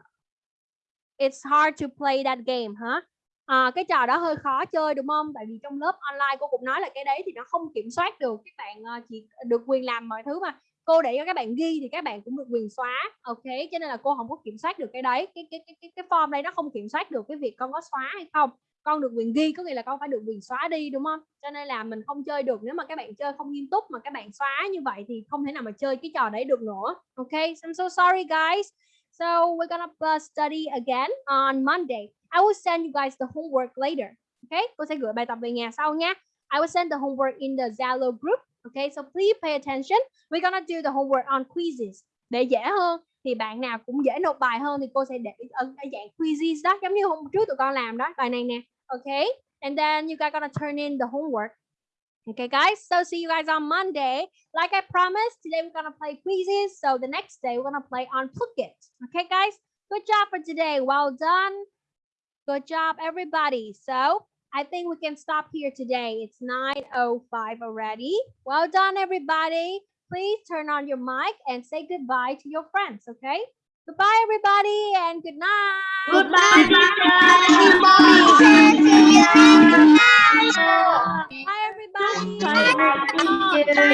It's hard to play that game, huh? À, cái trò đó hơi khó chơi đúng không? Tại vì trong lớp online cô cũng nói là cái đấy thì nó không kiểm soát được các bạn ờ, chỉ được quyền làm mọi thứ mà cô để cho các bạn ghi thì các bạn cũng được quyền xóa ok cho nên là cô không có kiểm soát được cái đấy cái cái cái cái, cái form đây nó không kiểm soát được cái việc con có xóa hay không con được quyền ghi có nghĩa là con phải được quyền xóa đi đúng không cho nên là mình không chơi được nếu mà các bạn chơi không nghiêm túc mà các bạn xóa như vậy thì không thể nào mà chơi cái trò đấy được nữa ok I'm so sorry guys so we're gonna uh, study again on Monday I will send you guys the homework later. Okay, cô sẽ gửi bài tập về nhà sau nha. I will send the homework in the Zalo group. Okay, so please pay attention. We're gonna do the homework on quizzes. Để dễ hơn thì bạn nào cũng dễ nộp bài hơn thì cô sẽ để ở dạng quizzes đó, giống như hôm trước tụi con làm đó, bài này nè. Okay, and then you guys gonna turn in the homework. Okay, guys. So see you guys on Monday. Like I promised, today we're gonna play quizzes. So the next day we're gonna play on Phuket. Okay, guys. Good job for today. Well done. Good job, everybody. So I think we can stop here today. It's 9.05 already. Well done, everybody. Please turn on your mic and say goodbye to your friends, okay? Goodbye, everybody, and good night. Goodbye, Bye, everybody. Bye, everybody. Bye, everybody.